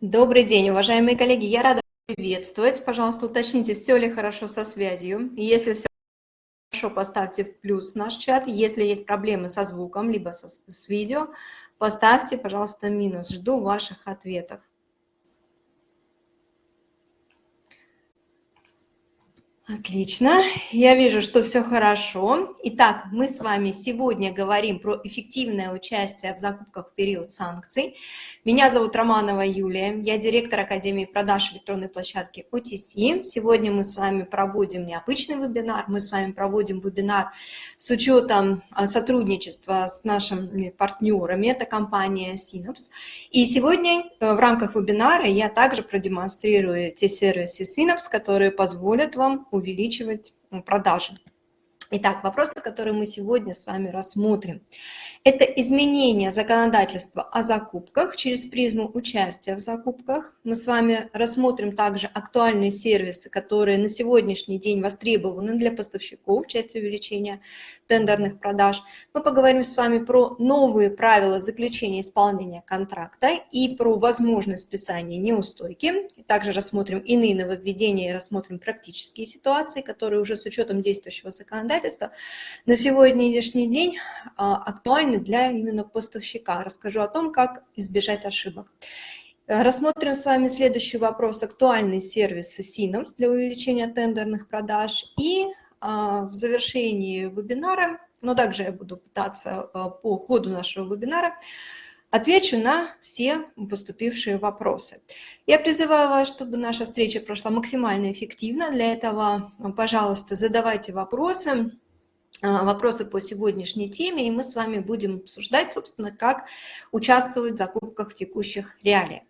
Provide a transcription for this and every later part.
Добрый день, уважаемые коллеги. Я рада приветствовать. Пожалуйста, уточните, все ли хорошо со связью. Если все хорошо, поставьте плюс в наш чат. Если есть проблемы со звуком, либо со, с видео, поставьте, пожалуйста, минус. Жду ваших ответов. Отлично, я вижу, что все хорошо. Итак, мы с вами сегодня говорим про эффективное участие в закупках в период санкций. Меня зовут Романова Юлия, я директор Академии продаж электронной площадки OTC. Сегодня мы с вами проводим необычный вебинар, мы с вами проводим вебинар с учетом а, сотрудничества с нашими партнерами, это компания Synops. И сегодня э, в рамках вебинара я также продемонстрирую те сервисы Synops, которые позволят вам увеличивать продажи. Итак, вопросы, которые мы сегодня с вами рассмотрим. Это изменение законодательства о закупках через призму участия в закупках. Мы с вами рассмотрим также актуальные сервисы, которые на сегодняшний день востребованы для поставщиков в части увеличения тендерных продаж. Мы поговорим с вами про новые правила заключения исполнения контракта и про возможность списания неустойки. Также рассмотрим иные нововведения и рассмотрим практические ситуации, которые уже с учетом действующего законодательства обстоятельства на сегодняшний день а, актуальны для именно поставщика. Расскажу о том, как избежать ошибок. Рассмотрим с вами следующий вопрос. Актуальные сервисы Synops для увеличения тендерных продаж. И а, в завершении вебинара, но также я буду пытаться а, по ходу нашего вебинара, Отвечу на все поступившие вопросы. Я призываю вас, чтобы наша встреча прошла максимально эффективно. Для этого, пожалуйста, задавайте вопросы, а, вопросы по сегодняшней теме, и мы с вами будем обсуждать, собственно, как участвовать в закупках текущих реалиях.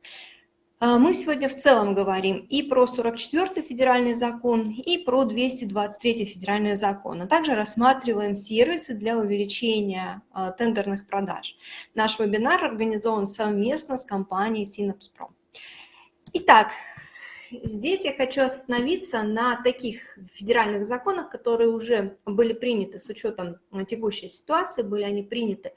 А, мы сегодня в целом говорим и про 44-й федеральный закон, и про 223-й федеральный закон, а также рассматриваем сервисы для увеличения а, тендерных продаж. Наш вебинар организован совместно с компанией Synapse Итак, здесь я хочу остановиться на таких федеральных законах, которые уже были приняты с учетом текущей ситуации, были они приняты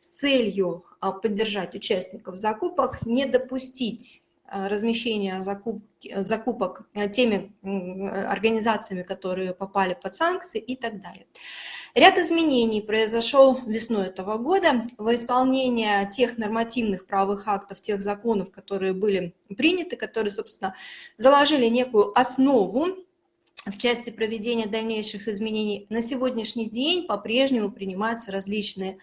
с целью поддержать участников закупок, не допустить размещения закупки, закупок э, теми организациями, которые попали под санкции и так далее. Ряд изменений произошел весной этого года во исполнение тех нормативных правовых актов, тех законов, которые были приняты, которые, собственно, заложили некую основу в части проведения дальнейших изменений на сегодняшний день по-прежнему принимаются различные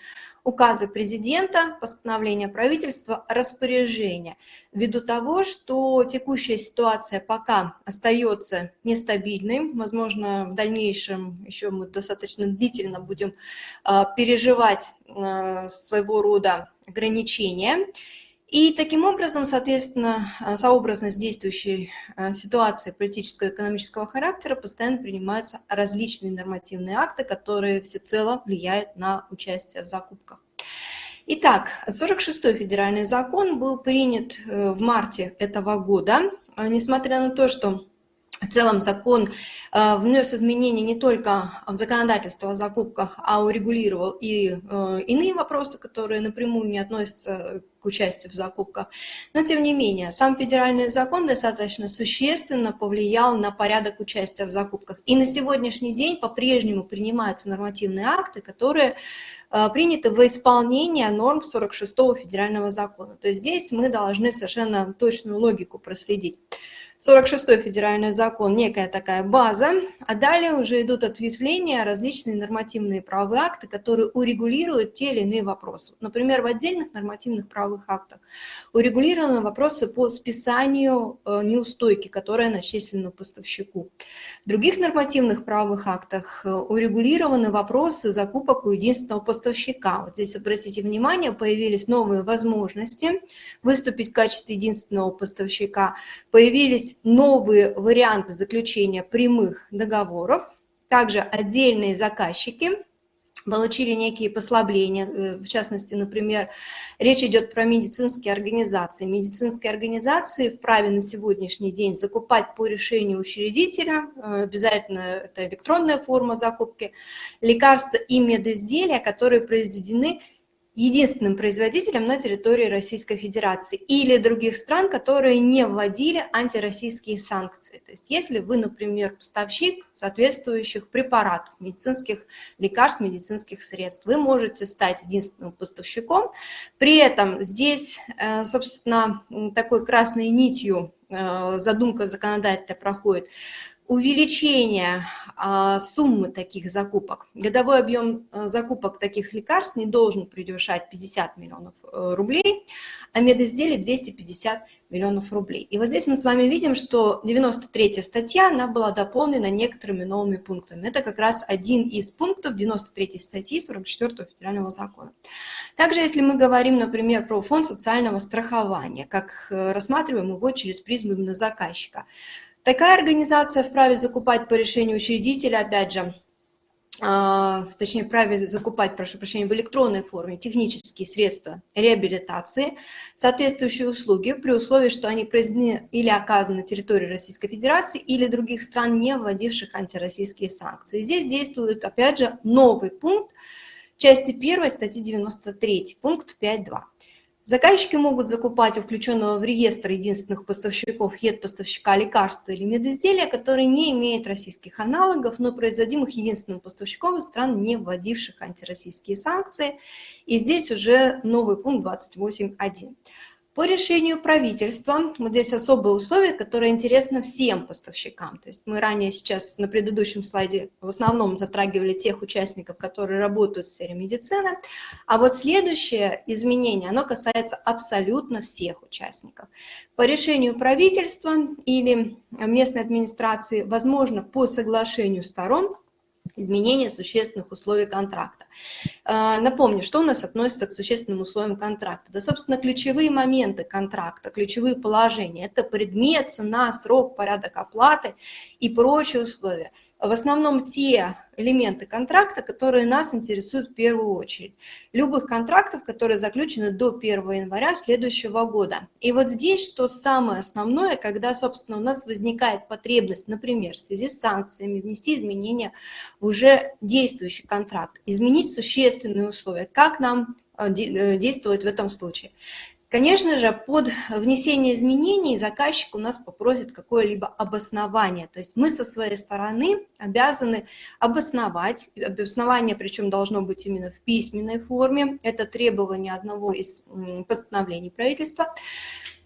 указы президента, постановления правительства, распоряжения, ввиду того, что текущая ситуация пока остается нестабильной, возможно, в дальнейшем еще мы достаточно длительно будем а, переживать а, своего рода ограничения, и таким образом, соответственно, э, сообразно с действующей э, ситуацией политического и экономического характера постоянно принимаются различные нормативные акты, которые всецело влияют на участие в закупках. Итак, 46-й федеральный закон был принят э, в марте этого года. Несмотря на то, что в целом закон э, внес изменения не только в законодательство о закупках, а урегулировал и э, иные вопросы, которые напрямую не относятся к участию в закупках. Но тем не менее, сам федеральный закон достаточно существенно повлиял на порядок участия в закупках. И на сегодняшний день по-прежнему принимаются нормативные акты, которые э, приняты в исполнение норм 46-го федерального закона. То есть здесь мы должны совершенно точную логику проследить. 46-й федеральный закон, некая такая база, а далее уже идут ответвления, различные нормативные правовые акты, которые урегулируют те или иные вопросы. Например, в отдельных нормативных правовых актах урегулированы вопросы по списанию э, неустойки, которая начислена поставщику. В других нормативных правовых актах э, урегулированы вопросы закупок у единственного поставщика. Вот здесь, обратите внимание, появились новые возможности выступить в качестве единственного поставщика, появились есть новые варианты заключения прямых договоров, также отдельные заказчики получили некие послабления, э, в частности, например, речь идет про медицинские организации. Медицинские организации вправе на сегодняшний день закупать по решению учредителя, э, обязательно это электронная форма закупки, лекарства и медизделия, которые произведены единственным производителем на территории Российской Федерации или других стран, которые не вводили антироссийские санкции. То есть если вы, например, поставщик соответствующих препаратов, медицинских лекарств, медицинских средств, вы можете стать единственным поставщиком. При этом здесь, э, собственно, такой красной нитью э, задумка законодателя проходит увеличение а, суммы таких закупок. Годовой объем а, закупок таких лекарств не должен превышать 50 миллионов э, рублей, а медизделий 250 миллионов рублей. И вот здесь мы с вами видим, что 93 статья, она была дополнена некоторыми новыми пунктами. Это как раз один из пунктов 93 статьи 44 федерального закона. Также, если мы говорим, например, про фонд социального страхования, как э, рассматриваем его через призму именно заказчика, Такая организация вправе закупать по решению учредителя, опять же, а, точнее, вправе закупать, прошу прощения, в электронной форме технические средства реабилитации, соответствующие услуги, при условии, что они произведены или оказаны на территории Российской Федерации или других стран, не вводивших антироссийские санкции. Здесь действует, опять же, новый пункт части 1 статьи 93, пункт 5.2. Заказчики могут закупать у включенного в реестр единственных поставщиков ЕД-поставщика лекарства или медизделия, которые не имеют российских аналогов, но производимых единственным поставщиком из стран, не вводивших антироссийские санкции. И здесь уже новый пункт 28.1. По решению правительства, вот здесь особые условия, которые интересны всем поставщикам. То есть мы ранее сейчас на предыдущем слайде в основном затрагивали тех участников, которые работают в сфере медицины. А вот следующее изменение, оно касается абсолютно всех участников. По решению правительства или местной администрации, возможно, по соглашению сторон, изменение существенных условий контракта. А, напомню, что у нас относится к существенным условиям контракта. Да, собственно, ключевые моменты контракта, ключевые положения – это предмет, цена, срок, порядок оплаты и прочие условия в основном те элементы контракта, которые нас интересуют в первую очередь. Любых контрактов, которые заключены до 1 января следующего года. И вот здесь что самое основное, когда, собственно, у нас возникает потребность, например, в связи с санкциями внести изменения в уже действующий контракт, изменить существенные условия. Как нам э, э, действовать в этом случае? Конечно же, под внесение изменений заказчик у нас попросит какое-либо обоснование. То есть мы со своей стороны обязаны обосновать. Обоснование причем должно быть именно в письменной форме. Это требование одного из постановлений правительства.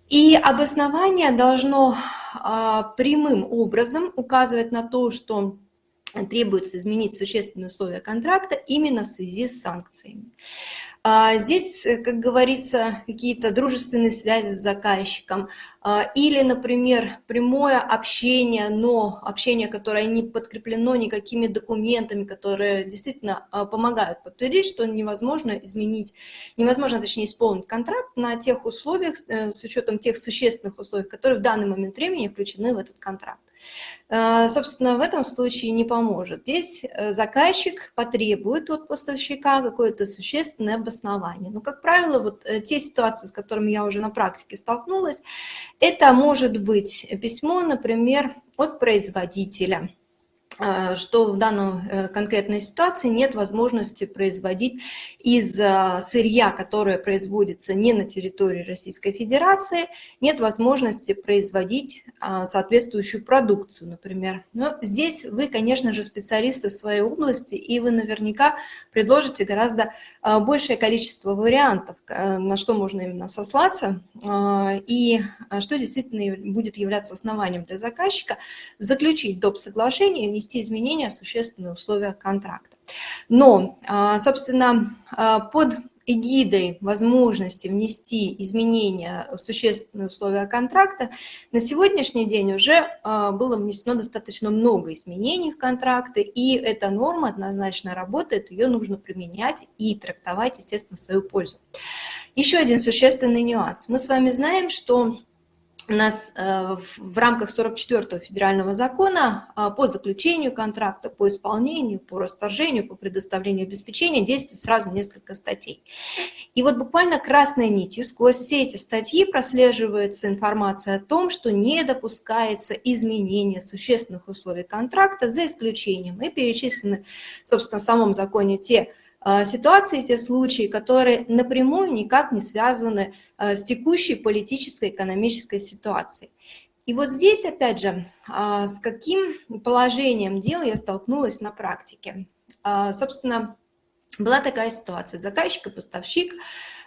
И обоснование должно а, прямым образом указывать на то, что требуется изменить существенные условия контракта именно в связи с санкциями. А, здесь, э, как говорится, какие-то дружественные связи с заказчиком а, или, например, прямое общение, но общение, которое не подкреплено никакими документами, которые действительно а, помогают подтвердить, что невозможно изменить, невозможно, точнее, исполнить контракт на тех условиях, э, с учетом тех существенных условий, которые в данный момент времени включены в этот контракт. Собственно, в этом случае не поможет. Здесь э, заказчик потребует от поставщика какое-то существенное обоснование. Но, как правило, вот э, те ситуации, с которыми я уже на практике столкнулась, это может быть письмо, например, от производителя, что в данной э, конкретной ситуации нет возможности производить из э, сырья, которое производится не на территории Российской Федерации, нет возможности производить соответствующую продукцию, например. Но здесь вы, конечно же, специалисты своей области, и вы наверняка предложите гораздо большее количество вариантов, на что можно именно сослаться, и что действительно будет являться основанием для заказчика заключить доп. соглашение, внести внести изменения в существенные условия контракта. Но, а, собственно, а, под эгидой возможности внести изменения в существенные условия контракта, на сегодняшний день уже а, было внесено достаточно много изменений в контракты, и эта норма однозначно работает, ее нужно применять и трактовать, естественно, в свою пользу. Еще один существенный нюанс. Мы с вами знаем, что у нас э, в рамках 44-го федерального закона э, по заключению контракта, по исполнению, по расторжению, по предоставлению обеспечения действует сразу несколько статей. И вот буквально красной нитью сквозь все эти статьи прослеживается информация о том, что не допускается изменение существенных условий контракта за исключением. И перечислены, собственно, в самом законе те ситуации, те случаи, которые напрямую никак не связаны а, с текущей политической, экономической ситуацией. И вот здесь, опять же, а, с каким положением дел я столкнулась на практике. Собственно, была такая ситуация. Заказчик и поставщик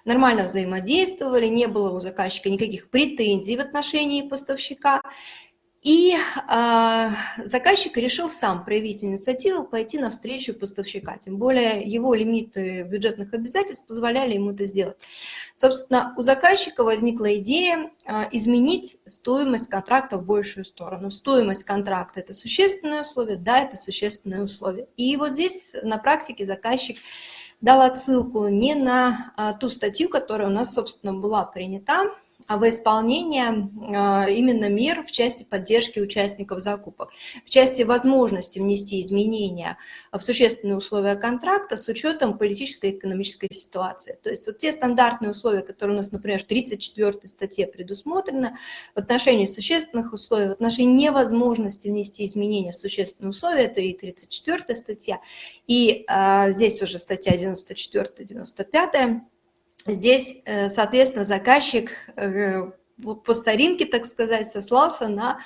нормально взаимодействовали, не было у заказчика никаких претензий в отношении поставщика. И э, заказчик решил сам проявить инициативу, пойти навстречу поставщика. Тем более его лимиты бюджетных обязательств позволяли ему это сделать. Собственно, у заказчика возникла идея э, изменить стоимость контракта в большую сторону. Стоимость контракта – это существенное условие, да, это существенное условие. И вот здесь на практике заказчик дал отсылку не на э, ту статью, которая у нас, собственно, была принята, а во исполнение а, именно мер в части поддержки участников закупок, в части возможности внести изменения в существенные условия контракта с учетом политической и экономической ситуации. То есть вот те стандартные условия, которые у нас, например, в 34 статье предусмотрены, в отношении существенных условий, в отношении невозможности внести изменения в существенные условия, это и 34 статья, и а, здесь уже статья 94-95, Здесь, э, соответственно, заказчик э, по старинке, так сказать, сослался на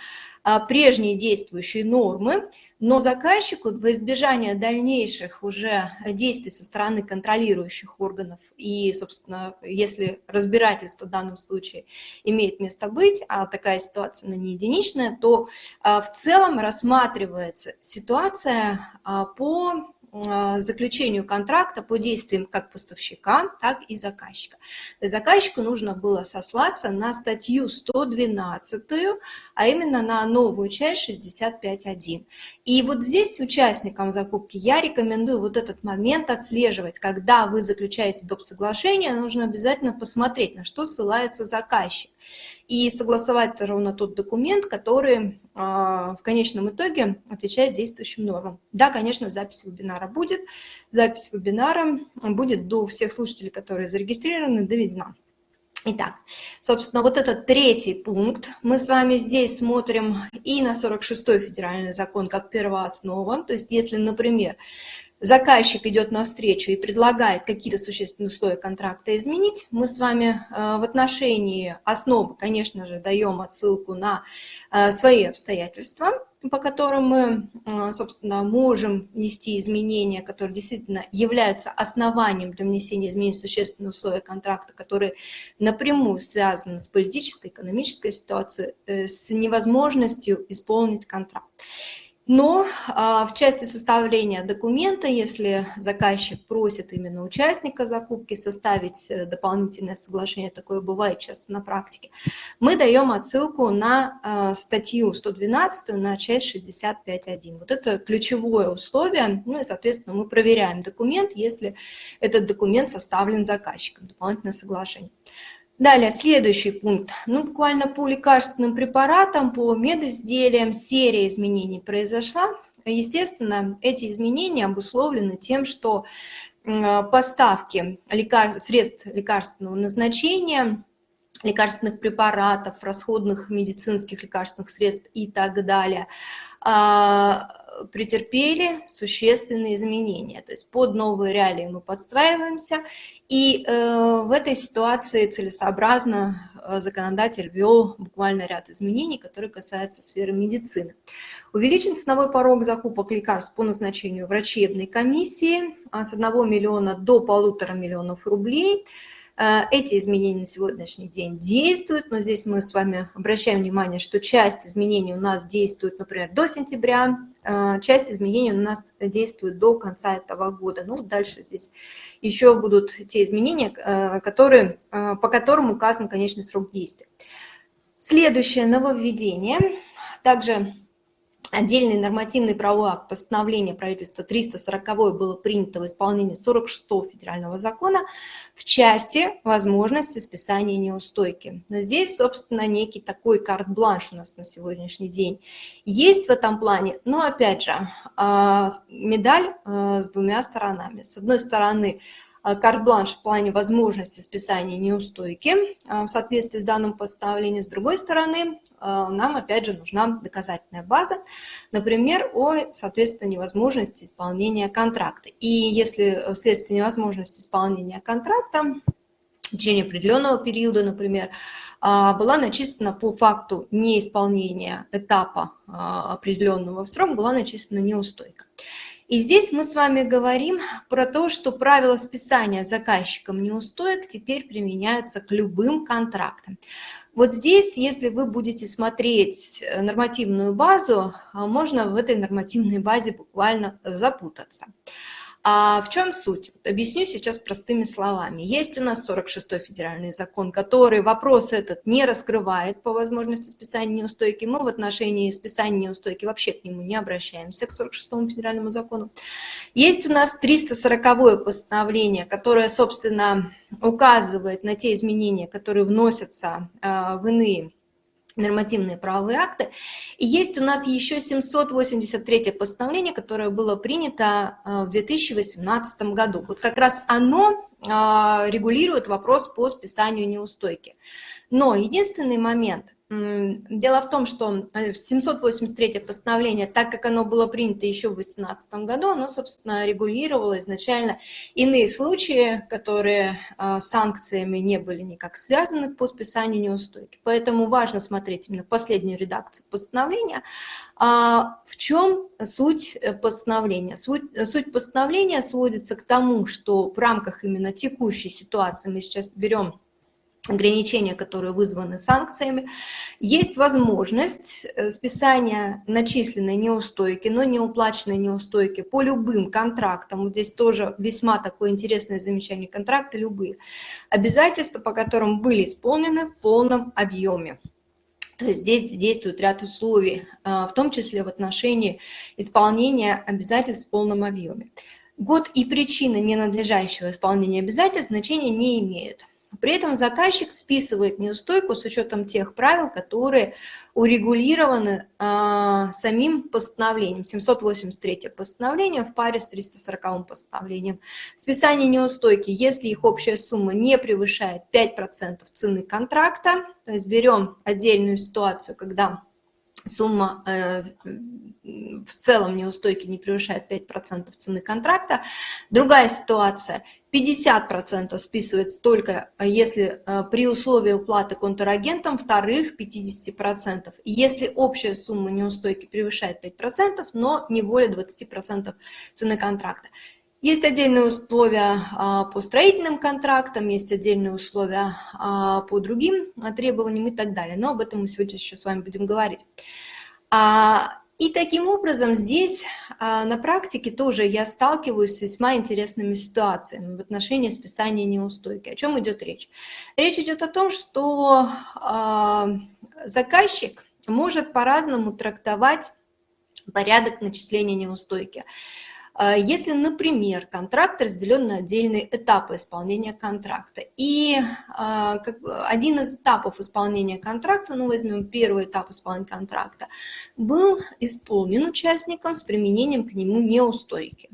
а, прежние действующие нормы, но заказчику во избежание дальнейших уже действий со стороны контролирующих органов и, собственно, если разбирательство в данном случае имеет место быть, а такая ситуация она не единичная, то а, в целом рассматривается ситуация а, по заключению контракта по действиям как поставщика, так и заказчика. Заказчику нужно было сослаться на статью 112, а именно на новую часть 65.1. И вот здесь участникам закупки я рекомендую вот этот момент отслеживать. Когда вы заключаете доп. соглашение, нужно обязательно посмотреть, на что ссылается заказчик и согласовать ровно тот документ, который а, в конечном итоге отвечает действующим нормам. Да, конечно, запись вебинара будет. Запись вебинара будет до всех слушателей, которые зарегистрированы, доведена. Итак, собственно, вот этот третий пункт. Мы с вами здесь смотрим и на 46-й федеральный закон как первооснова. То есть, если, например, заказчик идет навстречу и предлагает какие-то существенные условия контракта изменить, мы с вами э, в отношении основы, конечно же, даем отсылку на э, свои обстоятельства, по которым мы, э, собственно, можем внести изменения, которые действительно являются основанием для внесения изменений в существенные условия контракта, которые напрямую связаны с политической, экономической ситуацией, с невозможностью исполнить контракт. Но а, в части составления документа, если заказчик просит именно участника закупки составить э, дополнительное соглашение, такое бывает часто на практике, мы даем отсылку на а, статью 112, на часть 65.1. Вот это ключевое условие, ну и, соответственно, мы проверяем документ, если этот документ составлен заказчиком, дополнительное соглашение. Далее, следующий пункт. Ну, буквально по лекарственным препаратам, по медизделиям серия изменений произошла. Естественно, эти изменения обусловлены тем, что поставки лекар... средств лекарственного назначения, лекарственных препаратов, расходных медицинских лекарственных средств и так далее а, претерпели существенные изменения. То есть под новые реалии мы подстраиваемся, и э, в этой ситуации целесообразно э, законодатель ввел буквально ряд изменений, которые касаются сферы медицины. Увеличен ценовой порог закупок лекарств по назначению врачебной комиссии а с 1 миллиона до полутора миллионов рублей – эти изменения на сегодняшний день действуют, но здесь мы с вами обращаем внимание, что часть изменений у нас действует, например, до сентября, э, часть изменений у нас действует до конца этого года. Ну, дальше здесь еще будут те изменения, э, которые, по которым указан конечный срок действия. Следующее нововведение. Также Отдельный нормативный правовой акт постановления правительства 340 было принято в исполнении 46 федерального закона в части возможности списания неустойки. Но здесь, собственно, некий такой карт-бланш у нас на сегодняшний день есть в этом плане, но, опять же, а, медаль а, с двумя сторонами. С одной стороны, карт-бланш в плане возможности списания неустойки в соответствии с данным постановлением. С другой стороны, нам опять же нужна доказательная база, например, о, соответственно, невозможности исполнения контракта. И если вследствие невозможности исполнения контракта в течение определенного периода, например, а, была начислена по факту неисполнения этапа а, определенного в срок, была начислена неустойка. И здесь мы с вами говорим про то, что правила списания заказчиком неустоек теперь применяются к любым контрактам. Вот здесь, если вы будете смотреть нормативную базу, а, можно в этой нормативной базе буквально запутаться. А в чем суть? Объясню сейчас простыми словами. Есть у нас 46-й федеральный закон, который вопрос этот не раскрывает по возможности списания неустойки. Мы в отношении списания неустойки вообще к нему не обращаемся, к 46-му федеральному закону. Есть у нас 340-е постановление, которое, собственно, указывает на те изменения, которые вносятся а, в иные нормативные правовые акты. И есть у нас еще 783 постановление, которое было принято э, в 2018 году. Вот как раз оно а, регулирует вопрос по списанию неустойки. Но единственный момент, Дело в том, что 783 э, постановление, так как оно было принято еще в 2018 году, оно, собственно, регулировало изначально иные случаи, которые а, санкциями не были никак связаны по списанию неустойки. Поэтому важно смотреть именно последнюю редакцию постановления. А в чем суть э, постановления? Суть, суть постановления сводится к тому, что в рамках именно текущей ситуации мы сейчас берем ограничения, которые вызваны санкциями, есть возможность э, списания начисленной неустойки, но не уплаченной неустойки по любым контрактам. Вот здесь тоже весьма такое интересное замечание. Контракты любые. Обязательства, по которым были исполнены в полном объеме. То есть здесь действует ряд условий, э, в том числе в отношении исполнения обязательств в полном объеме. Год и причина ненадлежащего исполнения обязательств значения не имеют. При этом заказчик списывает неустойку с учетом тех правил, которые урегулированы а, самим постановлением, 783 постановление в паре с 340 постановлением. Списание неустойки, если их общая сумма не превышает 5% цены контракта, то есть берем отдельную ситуацию, когда сумма э, в целом неустойки не превышает 5% цены контракта. Другая ситуация, 50% списывается только э, если э, при условии уплаты контрагентом, вторых 50%. Если общая сумма неустойки превышает 5%, но не более 20% цены контракта. Есть отдельные условия а, по строительным контрактам, есть отдельные условия а, по другим требованиям и так далее. Но об этом мы сегодня еще с вами будем говорить. А, и таким образом здесь на практике тоже я сталкиваюсь с весьма интересными ситуациями в отношении списания неустойки. О чем идет речь? Речь идет о том, что заказчик может по-разному трактовать порядок начисления неустойки. А, если, например, контракт разделен на отдельные этапы исполнения контракта, и а, один из этапов исполнения контракта, ну возьмем первый этап исполнения контракта, был исполнен участником с применением к нему неустойки.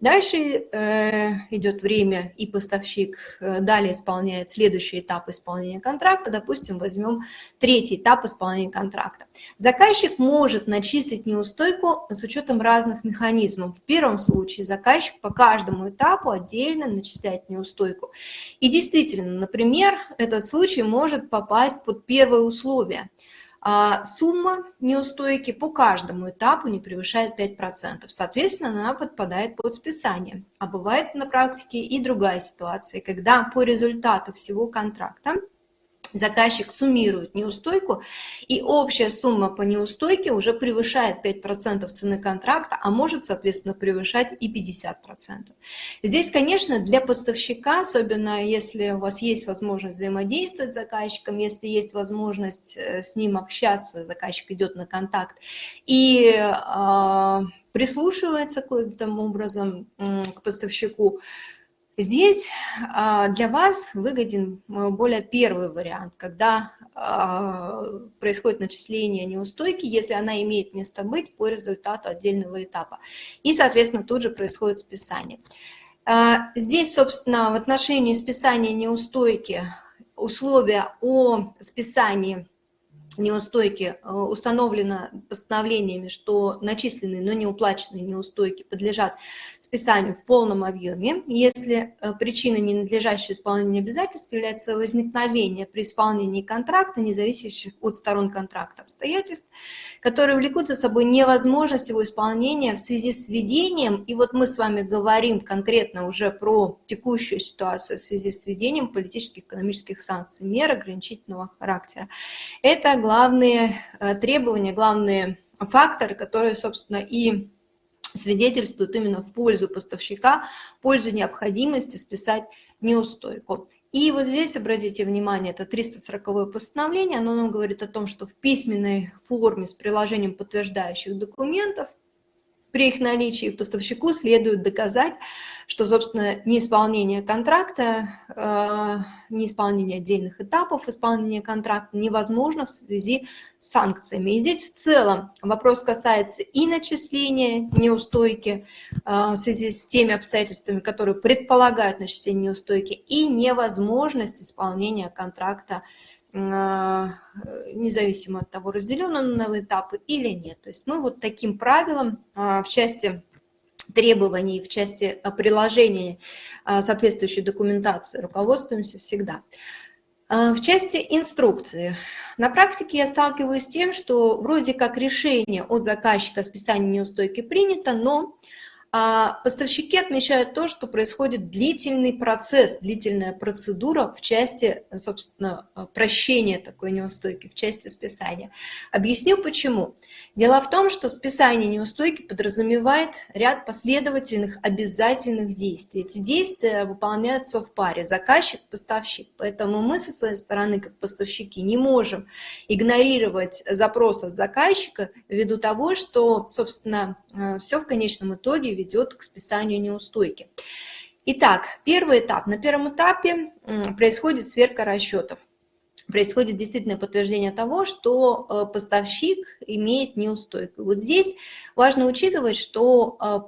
Дальше э, идет время, и поставщик э, далее исполняет следующий этап исполнения контракта. Допустим, возьмем третий этап исполнения контракта. Заказчик может начислить неустойку с учетом разных механизмов. В первом случае заказчик по каждому этапу отдельно начисляет неустойку. И действительно, например, этот случай может попасть под первое условие – а сумма неустойки по каждому этапу не превышает 5%. Соответственно, она подпадает под списание. А бывает на практике и другая ситуация, когда по результату всего контракта заказчик суммирует неустойку, и общая сумма по неустойке уже превышает 5% цены контракта, а может, соответственно, превышать и 50%. Здесь, конечно, для поставщика, особенно если у вас есть возможность взаимодействовать с заказчиком, если есть возможность э, с ним общаться, заказчик идет на контакт, и э, прислушивается каким-то образом к поставщику, Здесь а, для вас выгоден а, более первый вариант, когда а, происходит начисление неустойки, если она имеет место быть по результату отдельного этапа. И, соответственно, тут же происходит списание. А, здесь, собственно, в отношении списания неустойки условия о списании неустойки э, установлено постановлениями, что начисленные, но не уплаченные неустойки подлежат списанию в полном объеме. Если э, причиной ненадлежащего исполнения обязательств является возникновение при исполнении контракта, не зависящих от сторон контракта обстоятельств, которые влекут за собой невозможность его исполнения в связи с введением, и вот мы с вами говорим конкретно уже про текущую ситуацию в связи с введением политических, экономических санкций, мер ограничительного характера. Это главные э, требования, главные факторы, которые, собственно, и свидетельствуют именно в пользу поставщика, в пользу необходимости списать неустойку. И вот здесь, обратите внимание, это 340 постановление, оно нам говорит о том, что в письменной форме с приложением подтверждающих документов при их наличии поставщику следует доказать, что, собственно, неисполнение контракта, э, неисполнение отдельных этапов исполнения контракта невозможно в связи с санкциями. И здесь в целом вопрос касается и начисления неустойки э, в связи с теми обстоятельствами, которые предполагают начисление неустойки, и невозможность исполнения контракта независимо от того, разделен он на этапы или нет. То есть мы вот таким правилом а, в части требований, в части а, приложения соответствующей документации руководствуемся всегда. В части инструкции. На практике я сталкиваюсь с тем, что вроде как решение от заказчика о списании неустойки принято, но поставщики отмечают то, что происходит длительный процесс, длительная процедура в части, собственно, прощения такой неустойки, в части списания. Объясню почему. Дело в том, что списание неустойки подразумевает ряд последовательных обязательных действий. Эти действия выполняются в паре заказчик-поставщик. Поэтому мы со своей стороны, как поставщики, не можем игнорировать запрос от заказчика ввиду того, что, собственно, э, все в конечном итоге ведет к списанию неустойки. Итак, первый этап. На первом этапе происходит сверка расчетов. Происходит действительно подтверждение того, что э, поставщик имеет неустойку. Вот здесь важно учитывать, что э,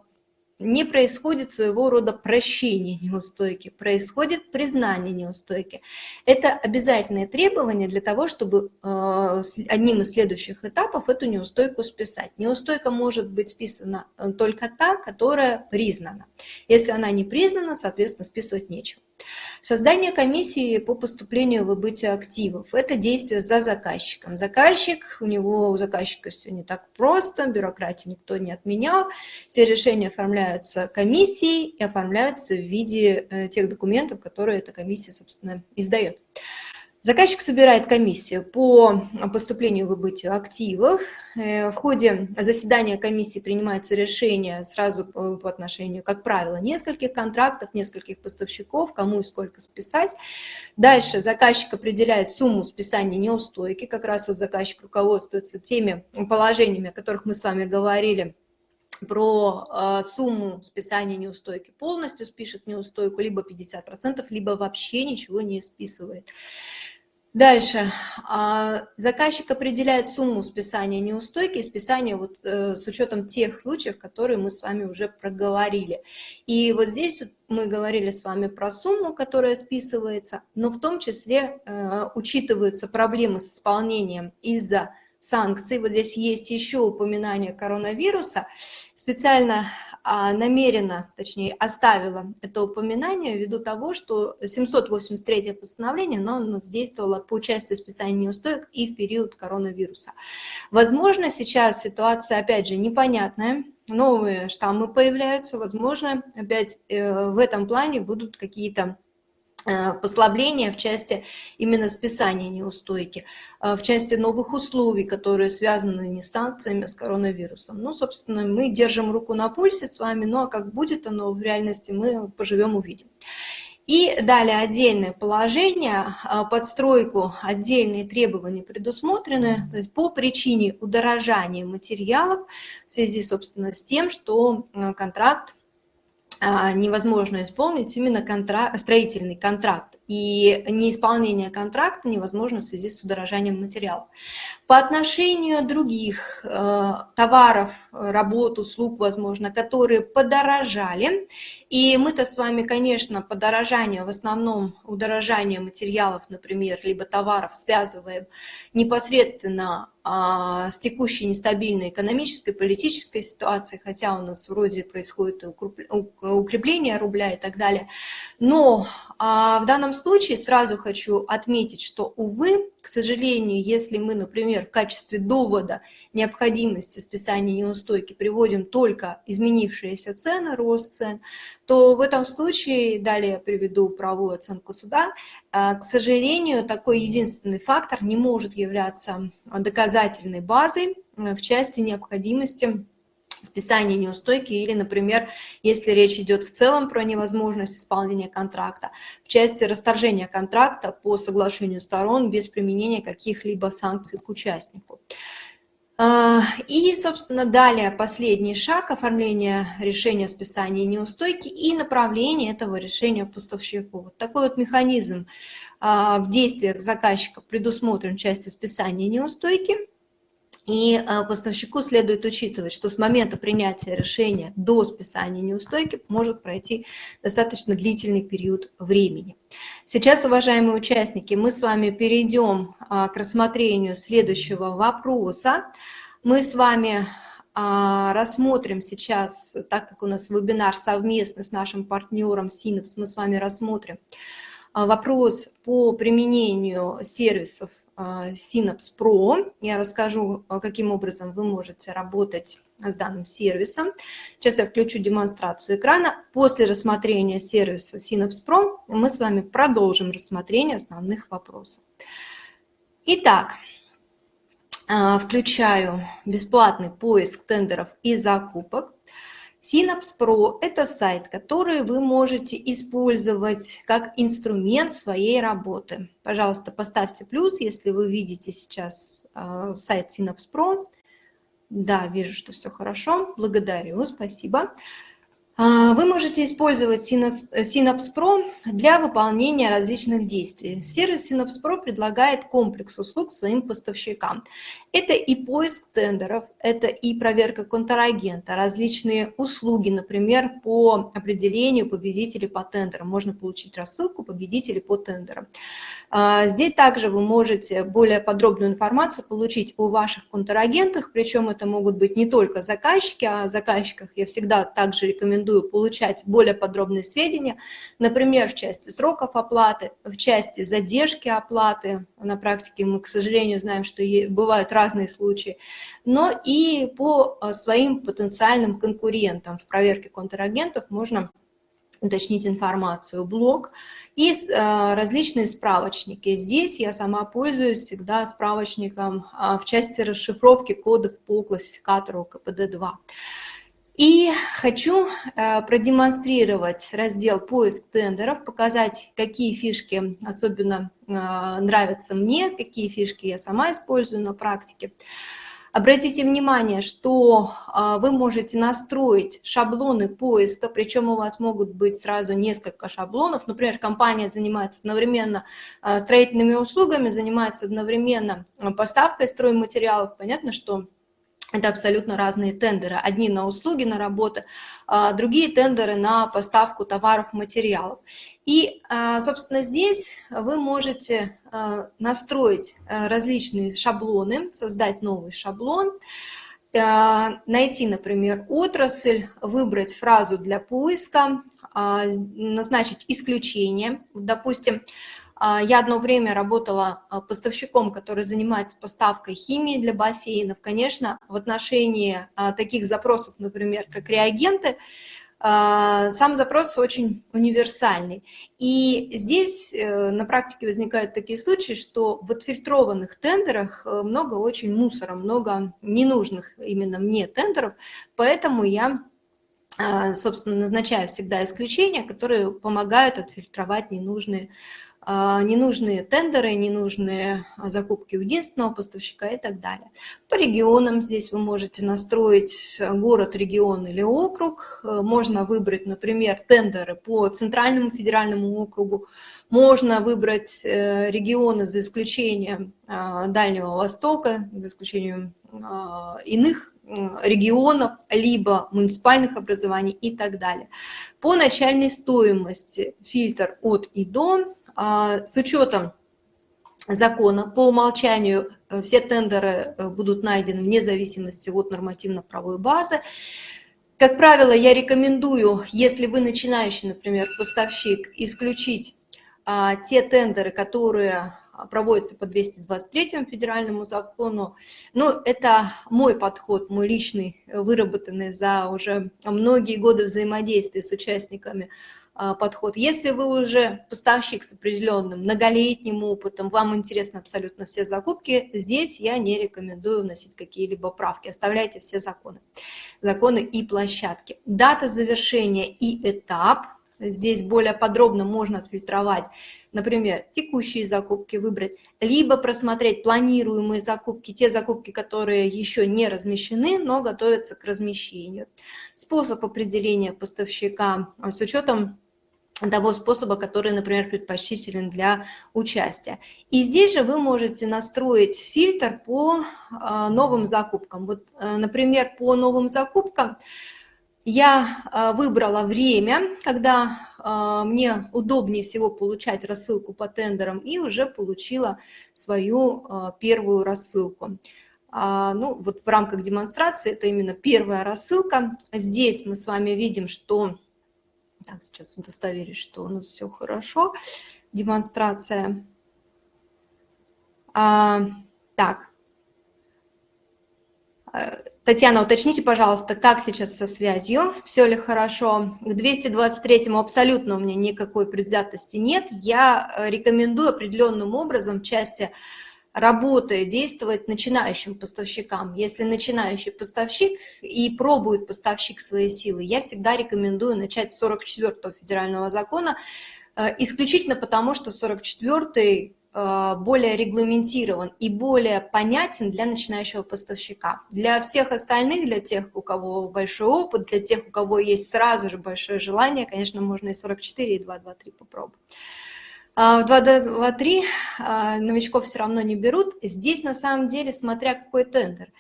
не происходит своего рода прощение неустойки, происходит признание неустойки. Это обязательное требование для того, чтобы э, одним из следующих этапов эту неустойку списать. Неустойка может быть списана э, только та, которая признана. Если она не признана, соответственно, списывать нечего. Создание комиссии по поступлению и выбытию активов – это действие за заказчиком. Заказчик, у него, у заказчика все не так просто, бюрократию никто не отменял, все решения оформляются комиссией и оформляются в виде э, тех документов, которые эта комиссия, собственно, издает. Заказчик собирает комиссию по поступлению и выбытию активов. Э, в ходе заседания комиссии принимается решение сразу по отношению, как правило, нескольких контрактов, нескольких поставщиков, кому и сколько списать. Дальше заказчик определяет сумму списания неустойки. Как раз вот заказчик руководствуется теми положениями, о которых мы с вами говорили, про э, сумму списания неустойки полностью спишет неустойку, либо 50%, либо вообще ничего не списывает. Дальше. А, заказчик определяет сумму списания неустойки списания вот, э, с учетом тех случаев, которые мы с вами уже проговорили. И вот здесь мы говорили с вами про сумму, которая списывается, но в том числе э, учитываются проблемы с исполнением из-за санкций. Вот здесь есть еще упоминание коронавируса. Специально намеренно, точнее, оставила это упоминание ввиду того, что 783 постановление, но оно действовало по части списания неустоек и в период коронавируса. Возможно, сейчас ситуация, опять же, непонятная, новые штаммы появляются, возможно, опять э, в этом плане будут какие-то послабления в части именно списания неустойки, э, в части новых условий, которые связаны не с санкциями, а с коронавирусом. Ну, собственно, мы держим руку на пульсе с вами, ну а как будет оно в реальности, мы поживем, увидим. И далее отдельное положение, э, подстройку, отдельные требования предусмотрены то есть по причине удорожания материалов в связи, собственно, с тем, что контракт невозможно исполнить именно контракт, строительный контракт. И неисполнение контракта невозможно в связи с удорожанием материалов. По отношению других э, товаров, работ, услуг, возможно, которые подорожали, и мы-то с вами, конечно, подорожание, в основном удорожание материалов, например, либо товаров связываем непосредственно а, с текущей нестабильной экономической, политической ситуацией, хотя у нас вроде происходит укрепление рубля и так далее. Но а, в данном случае сразу хочу отметить, что, увы, к сожалению, если мы, например, в качестве довода необходимости списания неустойки приводим только изменившиеся цены, рост цен, то в этом случае, далее я приведу правовую оценку суда, а, к сожалению, такой единственный фактор не может являться доказательной базой в части необходимости списания неустойки или, например, если речь идет в целом про невозможность исполнения контракта, в части расторжения контракта по соглашению сторон без применения каких-либо санкций к участнику. А, и, собственно, далее последний шаг – оформление решения о списании неустойки и направление этого решения поставщику. Вот такой вот механизм а, в действиях заказчика предусмотрен в части списания неустойки – и а, поставщику следует учитывать, что с момента принятия решения до списания неустойки может пройти достаточно длительный период времени. Сейчас, уважаемые участники, мы с вами перейдем а, к рассмотрению следующего вопроса. Мы с вами а, рассмотрим сейчас, так как у нас вебинар совместно с нашим партнером Синапс, мы с вами рассмотрим вопрос по применению сервисов Synapse Pro. Я расскажу, а, каким образом вы можете работать с данным сервисом. Сейчас я включу демонстрацию экрана. После рассмотрения сервиса Synapse Pro мы с вами продолжим рассмотрение основных вопросов. Итак, а, включаю бесплатный поиск тендеров и закупок. Synapse Pro – это сайт, который вы можете использовать как инструмент своей работы. Пожалуйста, поставьте плюс, если вы видите сейчас э, сайт Synapse Pro. Да, вижу, что все хорошо. Благодарю, спасибо. А, вы можете использовать Synapse для выполнения различных действий. Сервис Synapse предлагает комплекс услуг своим поставщикам. Это и поиск тендеров, это и проверка контрагента, различные услуги, например, по определению победителей по тендерам. Можно получить рассылку победителей по тендерам. А, здесь также вы можете более подробную информацию получить о ваших контрагентах, причем это могут быть не только заказчики, а о заказчиках я всегда также рекомендую рекомендую получать более подробные сведения, например, в части сроков оплаты, в части задержки оплаты. На практике мы, к сожалению, знаем, что бывают разные случаи, но и по э, своим потенциальным конкурентам в проверке контрагентов можно уточнить информацию, блог и э, различные справочники. Здесь я сама пользуюсь всегда справочником э, в части расшифровки кодов по классификатору КПД-2. И хочу э, продемонстрировать раздел «Поиск тендеров», показать, какие фишки особенно э, нравятся мне, какие фишки я сама использую на практике. Обратите внимание, что э, вы можете настроить шаблоны поиска, причем у вас могут быть сразу несколько шаблонов. Например, компания занимается одновременно строительными услугами, занимается одновременно поставкой стройматериалов. Понятно, что это абсолютно разные тендеры. Одни на услуги, на работу, а другие тендеры на поставку товаров, материалов. И, а, собственно, здесь вы можете а, настроить различные шаблоны, создать новый шаблон, найти, например, отрасль, выбрать фразу для поиска, назначить исключение. Допустим, я одно время работала а, поставщиком, который занимается поставкой химии для бассейнов. Конечно, в отношении а, таких запросов, например, как реагенты, сам запрос очень универсальный. И здесь э, на практике возникают такие случаи, что в отфильтрованных тендерах э, много очень мусора, много ненужных именно мне тендеров, поэтому я а, собственно, назначаю всегда исключения, которые помогают отфильтровать ненужные, а, ненужные тендеры, ненужные закупки у единственного поставщика и так далее. По регионам здесь вы можете настроить город, регион или округ. Можно выбрать, например, тендеры по Центральному федеральному округу. Можно выбрать э, регионы за исключением а, Дальнего Востока, за исключением иных регионов, либо муниципальных образований и так далее. По начальной стоимости фильтр от и до, а, с учетом закона, по умолчанию э, все тендеры э, будут найдены вне зависимости от нормативно-правовой базы. Как правило, я рекомендую, если вы начинающий, например, поставщик, исключить а, те тендеры, которые а, проводится по 223 федеральному закону. Но это мой подход, мой личный, э, выработанный за уже многие годы взаимодействия с участниками а, подход. Если вы уже поставщик с определенным многолетним опытом, вам интересны абсолютно все закупки, здесь я не рекомендую вносить какие-либо правки. Оставляйте все законы, законы и площадки. Дата завершения и этап – Здесь более подробно можно отфильтровать, например, текущие закупки выбрать, либо просмотреть планируемые закупки, те закупки, которые еще не размещены, но готовятся к размещению. Способ определения поставщика а, с учетом того способа, который, например, предпочтителен для участия. И здесь же вы можете настроить фильтр по а, новым закупкам. Вот, э, например, по новым закупкам я а, выбрала время, когда а, мне удобнее всего получать рассылку по тендерам, и уже получила свою первую рассылку. Ну, вот в рамках демонстрации это именно первая рассылка. Здесь мы с вами видим, что... Так, сейчас удостоверюсь, что у нас все хорошо. Демонстрация. А, так, Татьяна, уточните, пожалуйста, как сейчас со связью, все ли хорошо? К 223-му абсолютно у меня никакой предвзятости нет. Я э, рекомендую определенным образом части работы действовать начинающим поставщикам. Если начинающий поставщик и пробует поставщик свои силы, я всегда рекомендую начать с 44-го федерального закона, э, исключительно потому, что 44-й Э, более регламентирован и более понятен для начинающего поставщика. Для всех остальных, для тех, у кого большой опыт, для тех, у кого есть сразу же большое желание, конечно, можно и 44, и 223 попробовать. А, в 223 а, новичков все равно не берут. Здесь на самом деле, смотря какой тендер.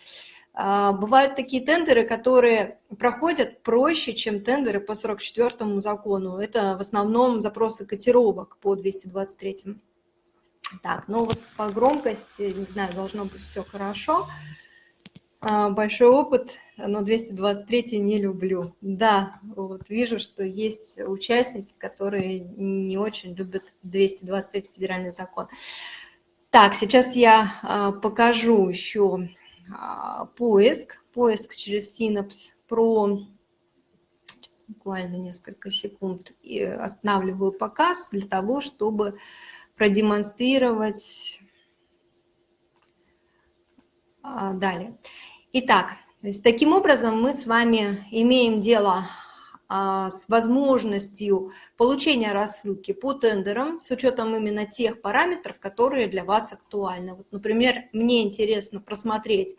А, бывают такие тендеры, которые проходят проще, чем тендеры по 44 закону. Это в основном запросы котировок по 223. Так, ну вот по громкости, не знаю, должно быть все хорошо. А, большой опыт, но 223 не люблю. Да, вот вижу, что есть участники, которые не очень любят 223 федеральный закон. Так, сейчас я а, покажу еще а, поиск, поиск через Synapse Pro. Сейчас буквально несколько секунд и останавливаю показ для того, чтобы продемонстрировать. А, далее. Итак, таким образом мы с вами имеем дело а, с возможностью получения рассылки по тендерам с учетом именно тех параметров, которые для вас актуальны. Вот, например, мне интересно просмотреть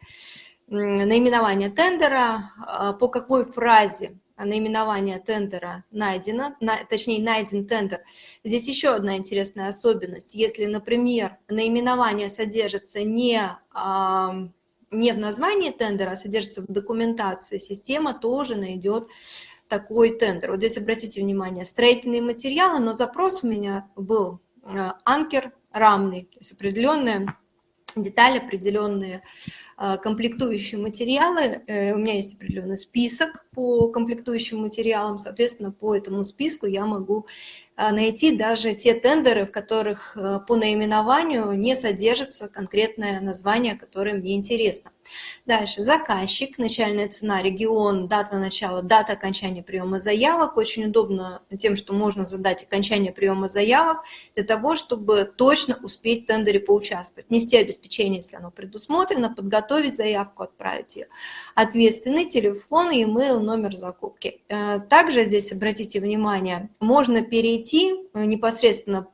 наименование тендера, а, по какой фразе наименование тендера найдено, на, точнее найден тендер. Здесь еще одна интересная особенность. Если, например, наименование содержится не, не в названии тендера, а содержится в документации, система тоже найдет такой тендер. Вот здесь обратите внимание, строительные материалы, но запрос у меня был а, анкер рамный, то есть определенная детали, определенные комплектующие материалы. Э, у меня есть определенный список по комплектующим материалам, соответственно, по этому списку я могу а, найти даже те тендеры, в которых по наименованию не содержится конкретное название, которое мне интересно. Дальше заказчик, начальная цена, регион, дата начала, дата окончания приема заявок. Очень удобно тем, что можно задать окончание приема заявок для того, чтобы точно успеть в тендере поучаствовать. Нести обеспечение, если оно предусмотрено, подготовить подготовить заявку, отправить ее. Ответственный телефон, e-mail, номер закупки. Э, также здесь, обратите внимание, можно перейти непосредственно,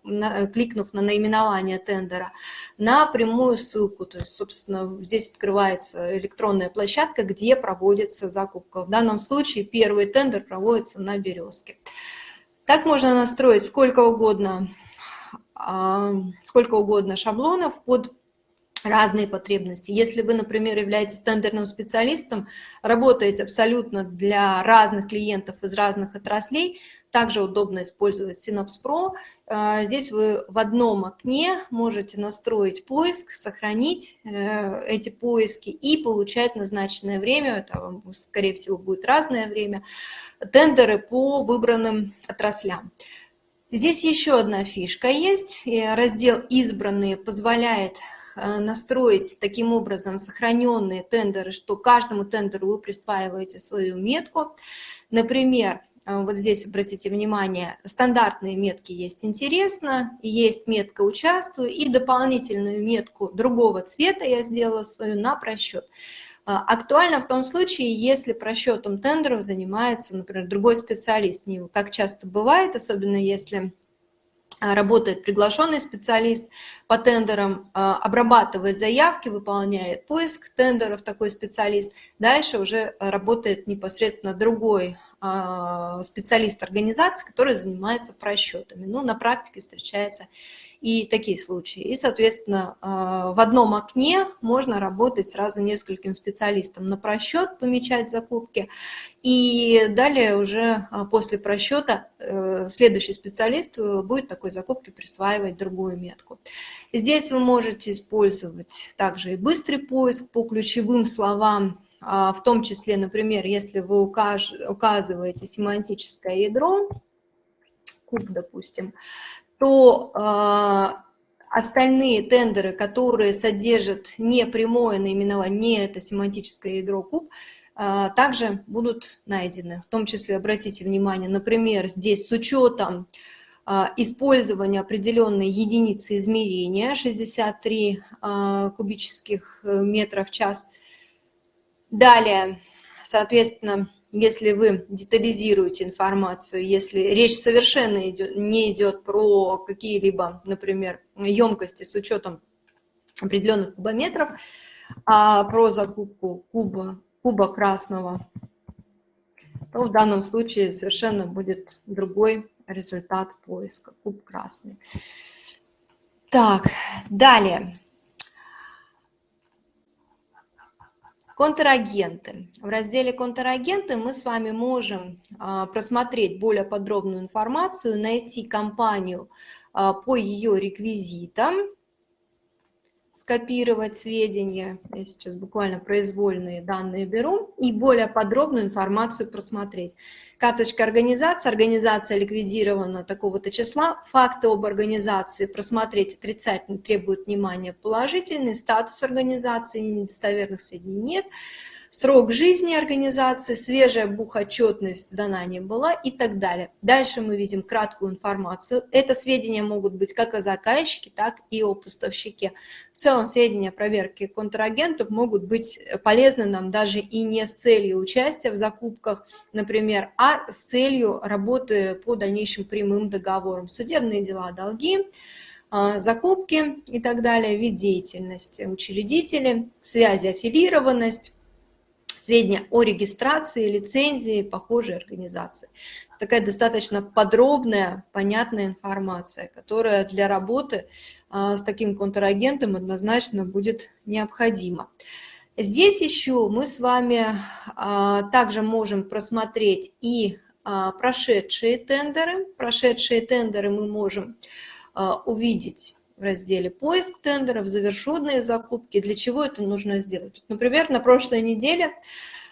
кликнув на наименование тендера, на прямую ссылку. То есть, собственно, здесь открывается электронная площадка, где проводится закупка. В данном случае первый тендер проводится на «Березке». Так можно настроить сколько угодно, а, сколько угодно шаблонов под разные потребности. Если вы, например, являетесь тендерным специалистом, работаете абсолютно для разных клиентов из разных отраслей, также удобно использовать Synapse Pro. А, здесь вы в одном окне можете настроить поиск, сохранить э, эти поиски и получать назначенное время, это, скорее всего, будет разное время, тендеры по выбранным отраслям. Здесь еще одна фишка есть. Раздел «Избранные» позволяет э, настроить таким образом сохраненные тендеры, что каждому тендеру вы присваиваете свою метку. Например, а, вот здесь обратите внимание, стандартные метки есть «Интересно», есть метка «Участвую» и дополнительную метку другого цвета я сделала свою на просчет. А, актуально в том случае, если просчетом тендеров занимается, например, другой специалист, как часто бывает, особенно если работает приглашенный специалист по тендерам, обрабатывает заявки, выполняет поиск тендеров такой специалист. Дальше уже работает непосредственно другой а, специалист организации, который занимается просчетами. Ну, на практике встречаются и такие случаи. И, соответственно, а, в одном окне можно работать сразу нескольким специалистам на просчет, помечать закупки, и далее уже а, после просчета э, следующий специалист будет такой закупке присваивать другую метку. Здесь вы можете использовать также и быстрый поиск по ключевым словам, а, в том числе, например, если вы указываете семантическое ядро, куб, допустим, то э, остальные тендеры, которые содержат не прямое наименование, не это семантическое ядро куб, э, также будут найдены. В том числе, обратите внимание, например, здесь с учетом э, использования определенной единицы измерения, 63 кубических метра в час – Далее, соответственно, если вы детализируете информацию, если речь совершенно идет, не идет про какие-либо, например, емкости с учетом определенных кубометров, а про закупку куба, куба красного, то в данном случае совершенно будет другой результат поиска, куб красный. Так, далее. Контрагенты. В разделе «Контрагенты» мы с вами можем а, просмотреть более подробную информацию, найти компанию а, по ее реквизитам, скопировать сведения, я сейчас буквально произвольные данные беру, и более подробную информацию просмотреть. Карточка организации, организация ликвидирована такого-то числа, факты об организации просмотреть отрицательно требует внимания положительный, статус организации, недостоверных сведений нет, срок жизни организации, свежая бухотчетность сдана не была и так далее. Дальше мы видим краткую информацию. Это сведения могут быть как о заказчике, так и о поставщике. В целом сведения о проверке контрагентов могут быть полезны нам даже и не с целью участия в закупках, например, а с целью работы по дальнейшим прямым договорам. Судебные дела, долги, а, закупки и так далее, вид деятельности учредители, связи, аффилированность, сведения о регистрации, лицензии похожей организации. Такая достаточно подробная, понятная информация, которая для работы а, с таким контрагентом однозначно будет необходима. Здесь еще мы с вами а, также можем просмотреть и а, прошедшие тендеры. Прошедшие тендеры мы можем увидеть в разделе «Поиск тендеров», «Завершенные закупки». Для чего это нужно сделать? Например, на прошлой неделе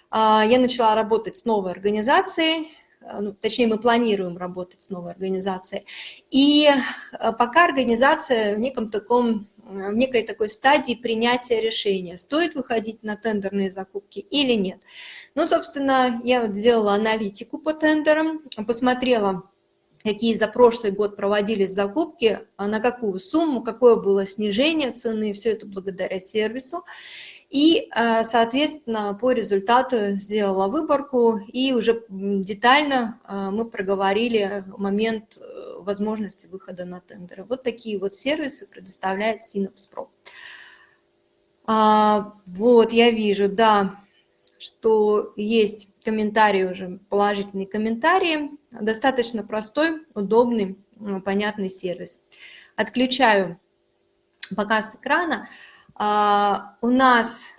а, я начала работать с новой организацией, а, ну, точнее, мы планируем работать с новой организацией. И а, пока организация в неком таком в некой такой стадии принятия решения, стоит выходить на тендерные закупки или нет. Ну, собственно, я вот сделала аналитику по тендерам, посмотрела, какие за прошлый год проводились закупки, а на какую сумму, какое было снижение цены, все это благодаря сервису. И, э, соответственно, по результату сделала выборку, и уже детально э, мы проговорили момент э, возможности выхода на тендеры. Вот такие вот сервисы предоставляет Synapse Pro. А, вот, я вижу, да, что есть комментарии уже, положительные комментарии. Достаточно простой, удобный, понятный сервис. Отключаю показ экрана. А, у нас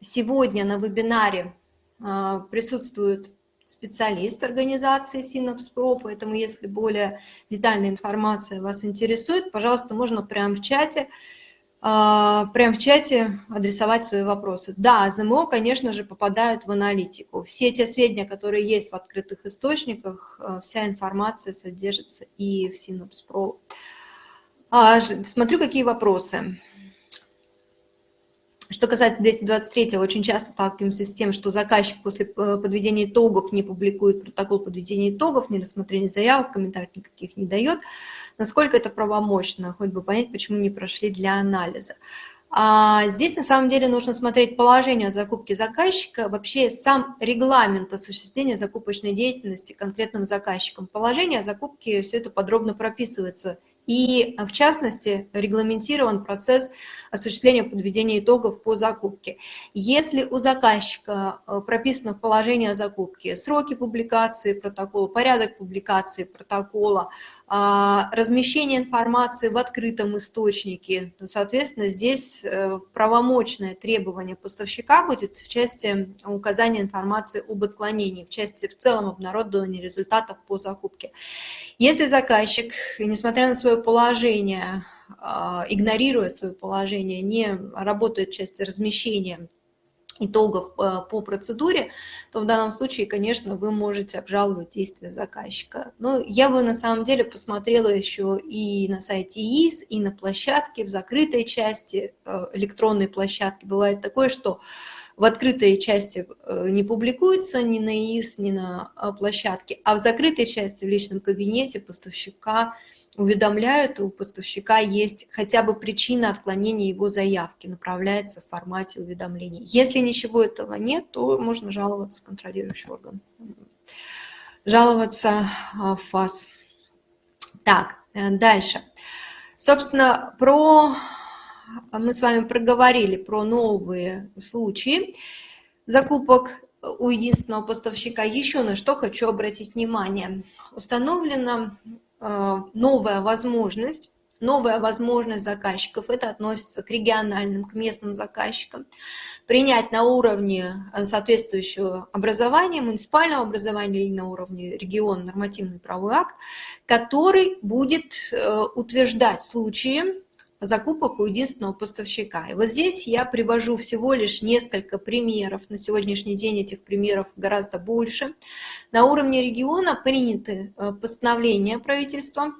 сегодня на вебинаре а, присутствует специалист организации Synapse поэтому если более детальная информация вас интересует, пожалуйста, можно прямо в чате а, прямо в чате адресовать свои вопросы. Да, ЗМО, конечно же, попадают в аналитику. Все те сведения, которые есть в открытых источниках, вся информация содержится и в Synapse Pro. Смотрю, какие вопросы. Что касается 223, очень часто сталкиваемся с тем, что заказчик после э, подведения итогов не публикует протокол подведения итогов, не рассмотрения заявок, комментариев никаких не дает. Насколько это правомощно, хоть бы понять, почему не прошли для анализа. А здесь на самом деле нужно смотреть положение закупки заказчика, вообще сам регламент осуществления закупочной деятельности конкретным заказчиком. Положение закупки, все это подробно прописывается и, в частности, регламентирован процесс осуществления подведения итогов по закупке. Если у заказчика э, прописано в положении о закупке сроки публикации протокола, порядок публикации протокола, а, размещение информации в открытом источнике, то, соответственно, здесь э, правомочное требование поставщика будет в части указания информации об отклонении, в части в целом обнародования результатов по закупке. Если заказчик, несмотря на свое положение, а, игнорируя свое положение, не работает в части размещения итогов э, по процедуре, то в данном случае, конечно, вы можете обжаловать действия заказчика. Но я бы на самом деле посмотрела еще и на сайте ИИС, и на площадке, в закрытой части э, электронной площадки. Бывает такое, что в открытой части э, не публикуется ни на ИИС, ни на площадке, а в закрытой части в личном кабинете поставщика – уведомляют, у поставщика есть хотя бы причина отклонения его заявки, направляется в формате уведомлений. Если ничего этого нет, то можно жаловаться в контролирующий орган. Жаловаться а, в ФАС. Так, э, дальше. Собственно, про мы с вами проговорили про новые случаи закупок у единственного поставщика. Еще на что хочу обратить внимание. Установлено новая возможность, новая возможность заказчиков, это относится к региональным, к местным заказчикам, принять на уровне э, соответствующего образования, муниципального образования или на уровне региона нормативный правовой акт, который будет э, утверждать случаи закупок у единственного поставщика. И вот здесь я привожу всего лишь несколько примеров. На сегодняшний день этих примеров гораздо больше. На уровне региона приняты э, постановления правительства,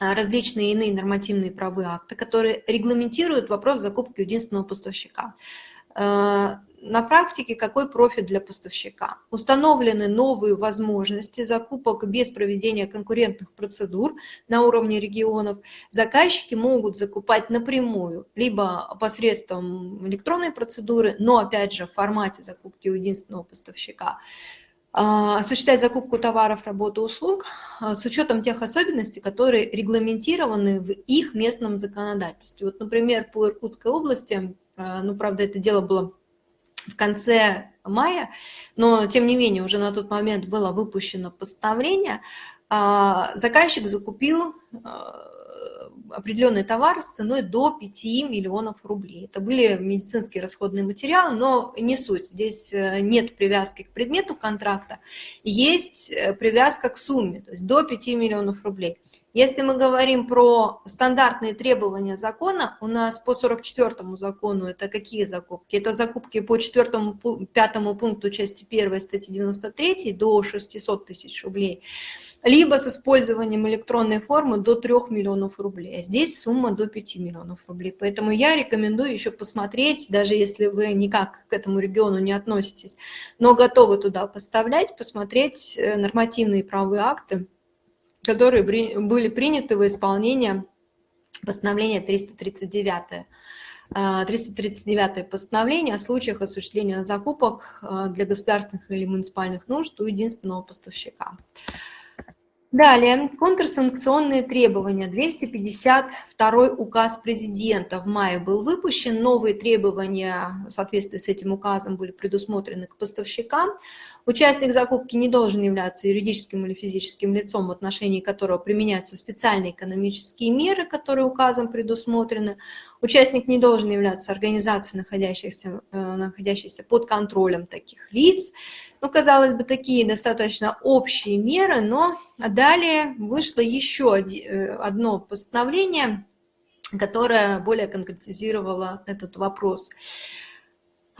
э, различные иные нормативные правовые акты, которые регламентируют вопрос закупки единственного поставщика. На практике какой профит для поставщика? Установлены новые возможности закупок без проведения конкурентных процедур на уровне регионов. Заказчики могут закупать напрямую, либо посредством электронной процедуры, но опять же в формате закупки у единственного поставщика а, осуществлять закупку товаров, работы, услуг а, с учетом тех особенностей, которые регламентированы в их местном законодательстве. Вот, например, по Иркутской области, а, ну, правда, это дело было в конце мая, но тем не менее уже на тот момент было выпущено постановление, а, заказчик закупил а, определенный товар с ценой до 5 миллионов рублей. Это были медицинские расходные материалы, но не суть. Здесь э, нет привязки к предмету контракта, есть э, привязка к сумме, то есть до 5 миллионов рублей. Если мы говорим про стандартные требования закона, у нас по 44 закону это какие закупки? Это закупки по 4 5 пункту части 1 статьи 93 до 600 тысяч рублей, либо с использованием электронной формы до 3 миллионов рублей. А здесь сумма до 5 миллионов рублей. Поэтому я рекомендую еще посмотреть, даже если вы никак к этому региону не относитесь, но готовы туда поставлять, посмотреть э, нормативные правовые акты, которые были приняты в исполнение постановления 339. 339 постановление о случаях осуществления закупок для государственных или муниципальных нужд у единственного поставщика. Далее, контрсанкционные требования. 252 указ президента в мае был выпущен. Новые требования в соответствии с этим указом были предусмотрены к поставщикам. Участник закупки не должен являться юридическим или физическим лицом, в отношении которого применяются специальные экономические меры, которые указом предусмотрены. Участник не должен являться организацией, находящейся, э, находящейся под контролем таких лиц. Ну, казалось бы, такие достаточно общие меры, но далее вышло еще э, одно постановление, которое более конкретизировало этот вопрос.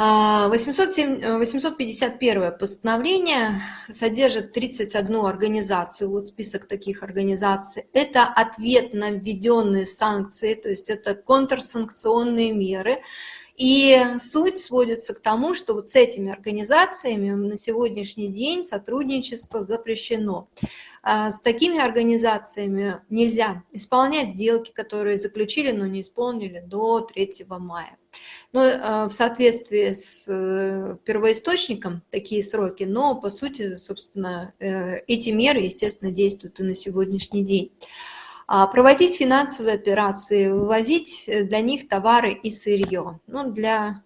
807, 851 э, постановление содержит 31 организацию, вот список таких организаций. Это ответ на введенные санкции, то есть это контрсанкционные меры. И суть сводится к тому, что вот с этими организациями на сегодняшний день сотрудничество запрещено. А с такими организациями нельзя исполнять сделки, которые заключили, но не исполнили до 3 мая. Но э, в соответствии с э, первоисточником такие сроки, но по сути, собственно, э, эти меры, естественно, действуют и на сегодняшний день. А проводить финансовые операции, вывозить для них товары и сырье. Ну, для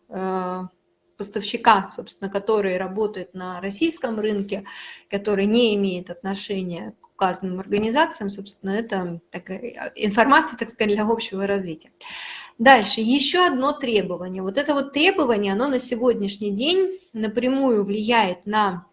поставщика, собственно, который работает на российском рынке, который не имеет отношения к указанным организациям, собственно, это такая информация, так сказать, для общего развития. Дальше, еще одно требование. Вот это вот требование, оно на сегодняшний день напрямую влияет на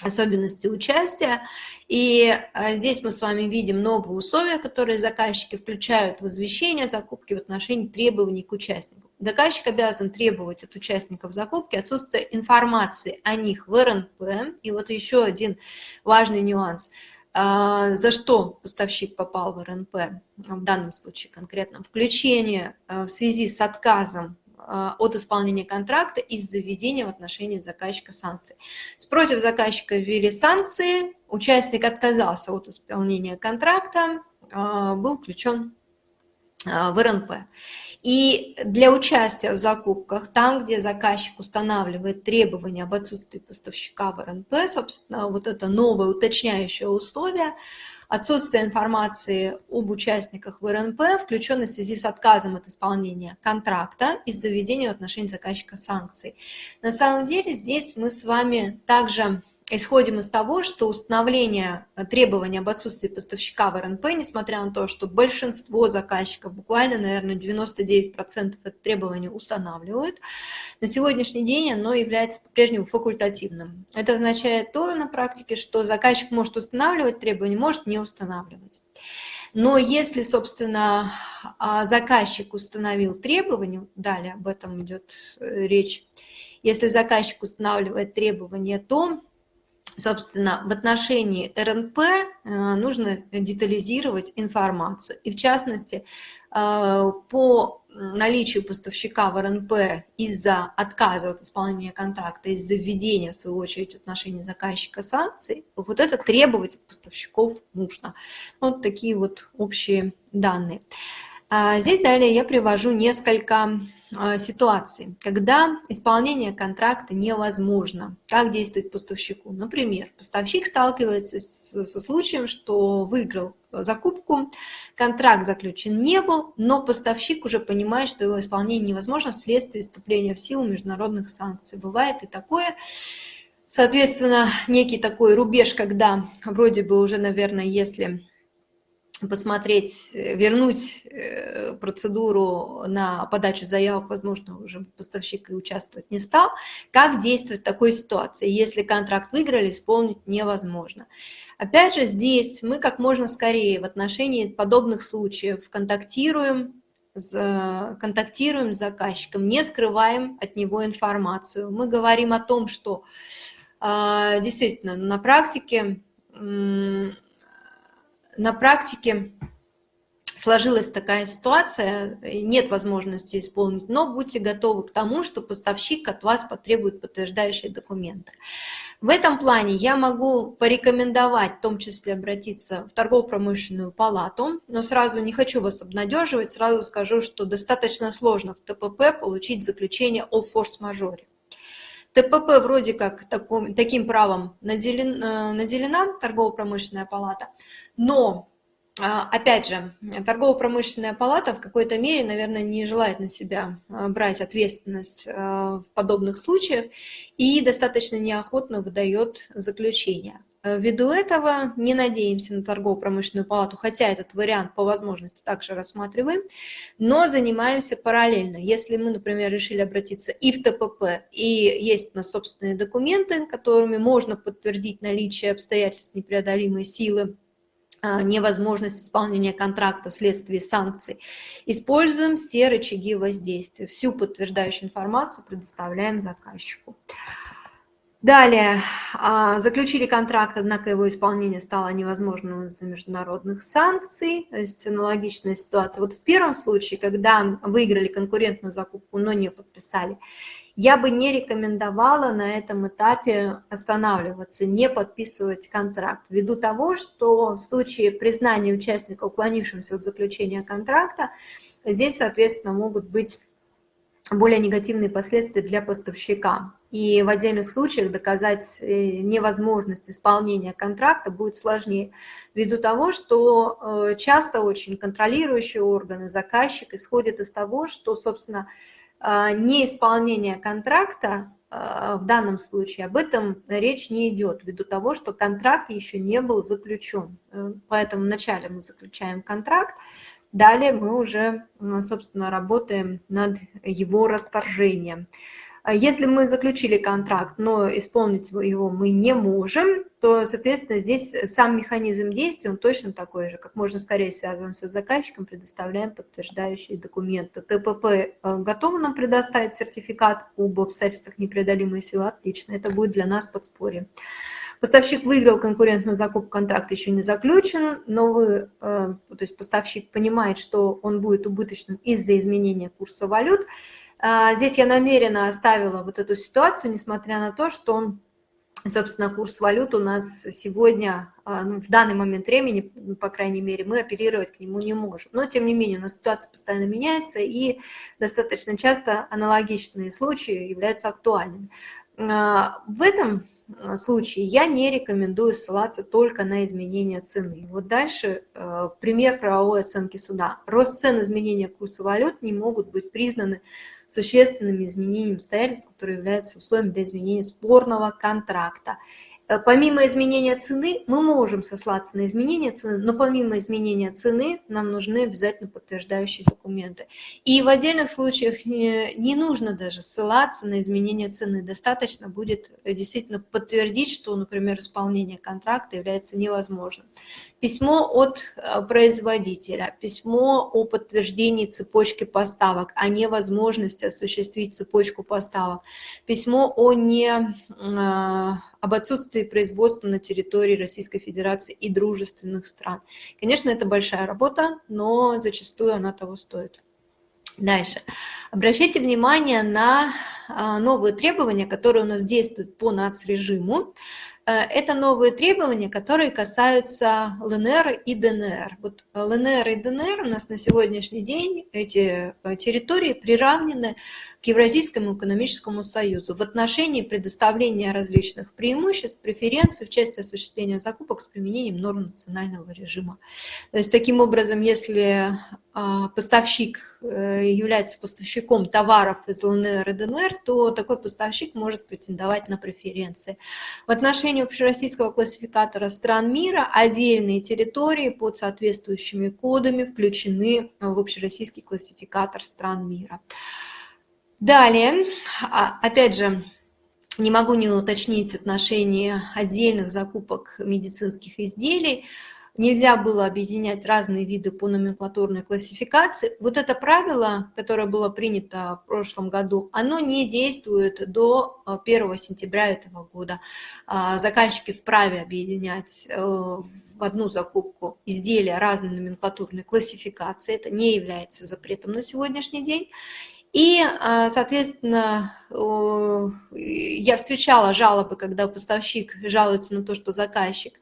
особенности участия. И а, здесь мы с вами видим новые условия, которые заказчики включают в извещение закупки в отношении требований к участнику. Заказчик обязан требовать от участников закупки отсутствие информации о них в РНП. И вот еще один важный нюанс – за что поставщик попал в РНП, в данном случае конкретно, включение а, в связи с отказом а, от исполнения контракта из-за введения в отношении заказчика санкций. Против заказчика ввели санкции, участник отказался от исполнения контракта, был включен в РНП. И для участия в закупках, там, где заказчик устанавливает требования об отсутствии поставщика в РНП, собственно, вот это новое уточняющее условие, отсутствие информации об участниках в РНП, включенной в связи с отказом от исполнения контракта из-за введения в отношении заказчика санкций. На самом деле здесь мы с вами также исходим из того, что установление э, требований об отсутствии поставщика в РНП, несмотря на то, что большинство заказчиков, буквально, наверное, 99% это требования устанавливают, на сегодняшний день оно является по-прежнему факультативным. Это означает то на практике, что заказчик может устанавливать требования, может не устанавливать. Но если, собственно, а, заказчик установил требования, далее об этом идет э, речь, если заказчик устанавливает требования, то собственно, в отношении РНП э, нужно детализировать информацию. И в частности, э, по наличию поставщика в РНП из-за отказа от исполнения контракта, из-за введения, в свою очередь, отношений заказчика санкций, вот это требовать от поставщиков нужно. Вот такие вот общие данные. А здесь далее я привожу несколько а, ситуаций, когда исполнение контракта невозможно. Как действовать поставщику? Например, поставщик сталкивается со случаем, что выиграл закупку, контракт заключен не был, но поставщик уже понимает, что его исполнение невозможно вследствие вступления в силу международных санкций. Бывает и такое. Соответственно, некий такой рубеж, когда вроде бы уже, наверное, если посмотреть, э, вернуть э, процедуру на подачу заявок, возможно, уже поставщик и участвовать не стал. Как действовать в такой ситуации, если контракт выиграли, исполнить невозможно? Опять же, здесь мы как можно скорее в отношении подобных случаев контактируем, контактируем с заказчиком, не скрываем от него информацию. Мы говорим о том, что действительно на практике на практике сложилась такая ситуация, нет возможности исполнить, но будьте готовы к тому, что поставщик от вас потребует подтверждающие документы. В этом плане я могу порекомендовать, в том числе обратиться в торгово-промышленную палату, но сразу не хочу вас обнадеживать, сразу скажу, что достаточно сложно в ТПП получить заключение о форс-мажоре. ТПП вроде как таком, таким правом наделен, э, наделена торгово-промышленная палата, но а, опять же, торгово-промышленная палата в какой-то мере, наверное, не желает на себя а, брать ответственность а, в подобных случаях и достаточно неохотно выдает заключение. Ввиду этого не надеемся на торгово-промышленную палату, хотя этот вариант по возможности также рассматриваем, но занимаемся параллельно. Если мы, например, решили обратиться и в ТПП, и есть у нас собственные документы, которыми можно подтвердить наличие обстоятельств непреодолимой силы, а, невозможность исполнения контракта вследствие санкций. Используем все рычаги воздействия. Всю подтверждающую информацию предоставляем заказчику. Далее, а, заключили контракт, однако его исполнение стало невозможным из-за международных санкций, то есть аналогичная ситуация. Вот в первом случае, когда выиграли конкурентную закупку, но не подписали, я бы не рекомендовала на этом этапе останавливаться, не подписывать контракт, ввиду того, что в случае признания участника, уклонившимся от заключения контракта, здесь, соответственно, могут быть более негативные последствия для поставщика. И в отдельных случаях доказать э, невозможность исполнения контракта будет сложнее, ввиду того, что э, часто очень контролирующие органы, заказчик исходят из того, что, собственно, а, неисполнение контракта в данном случае, об этом речь не идет, ввиду того, что контракт еще не был заключен. Э, поэтому вначале мы заключаем контракт, далее мы уже, собственно, работаем над его расторжением. А если мы заключили контракт, но исполнить его мы не можем, то, соответственно, здесь сам механизм действия, он точно такой же. Как можно скорее связываемся с заказчиком, предоставляем подтверждающие документы. ТПП э, готовы нам предоставить сертификат об обстоятельствах непреодолимой силы? Отлично, это будет для нас подспорье. Поставщик выиграл конкурентную закупку, контракт еще не заключен, но вы, э, то есть поставщик понимает, что он будет убыточным из-за изменения курса валют, а, здесь я намеренно оставила вот эту ситуацию, несмотря на то, что он, собственно, курс валют у нас сегодня, а, ну, в данный момент времени, ну, по крайней мере, мы апеллировать к нему не можем. Но, тем не менее, у нас ситуация постоянно меняется, и достаточно часто аналогичные случаи являются актуальными. А, в этом случае я не рекомендую ссылаться только на изменение цены. Вот дальше пример правовой оценки суда. Рост цен, изменения курса валют не могут быть признаны существенными изменениями обстоятельств, которые являются условием для изменения спорного контракта. Э, помимо изменения цены, мы можем сослаться на изменение цены, но помимо изменения цены нам нужны обязательно подтверждающие документы. И в отдельных случаях не, не нужно даже ссылаться на изменение цены. Достаточно будет э, действительно подтвердить, что, например, исполнение контракта является невозможным. Письмо от э, производителя, письмо о подтверждении цепочки поставок, о невозможности осуществить цепочку поставок, письмо о не об отсутствии производства на территории Российской Федерации и дружественных стран. Конечно, это большая работа, но зачастую она того стоит. Дальше. Обращайте внимание на а, новые требования, которые у нас действуют по нацрежиму. Э, это новые требования, которые касаются ЛНР и ДНР. Вот ЛНР и ДНР у нас на сегодняшний день, эти э, территории приравнены к Евразийскому экономическому союзу в отношении предоставления различных преимуществ, преференций в части осуществления закупок с применением норм национального режима. То есть таким образом, если поставщик э, является поставщиком товаров из ЛНР и ДНР, то такой поставщик может претендовать на преференции. В отношении общероссийского классификатора стран мира отдельные территории под соответствующими кодами включены в общероссийский классификатор стран мира. Далее, а, опять же, не могу не уточнить отношение отдельных закупок медицинских изделий нельзя было объединять разные виды по номенклатурной классификации. Вот это правило, которое было принято в прошлом году, оно не действует до 1 э, сентября этого года. А, заказчики вправе объединять э, в одну закупку изделия разной номенклатурной классификации. Это не является запретом на сегодняшний день. И, а, соответственно, я встречала жалобы, когда поставщик жалуется на то, что заказчик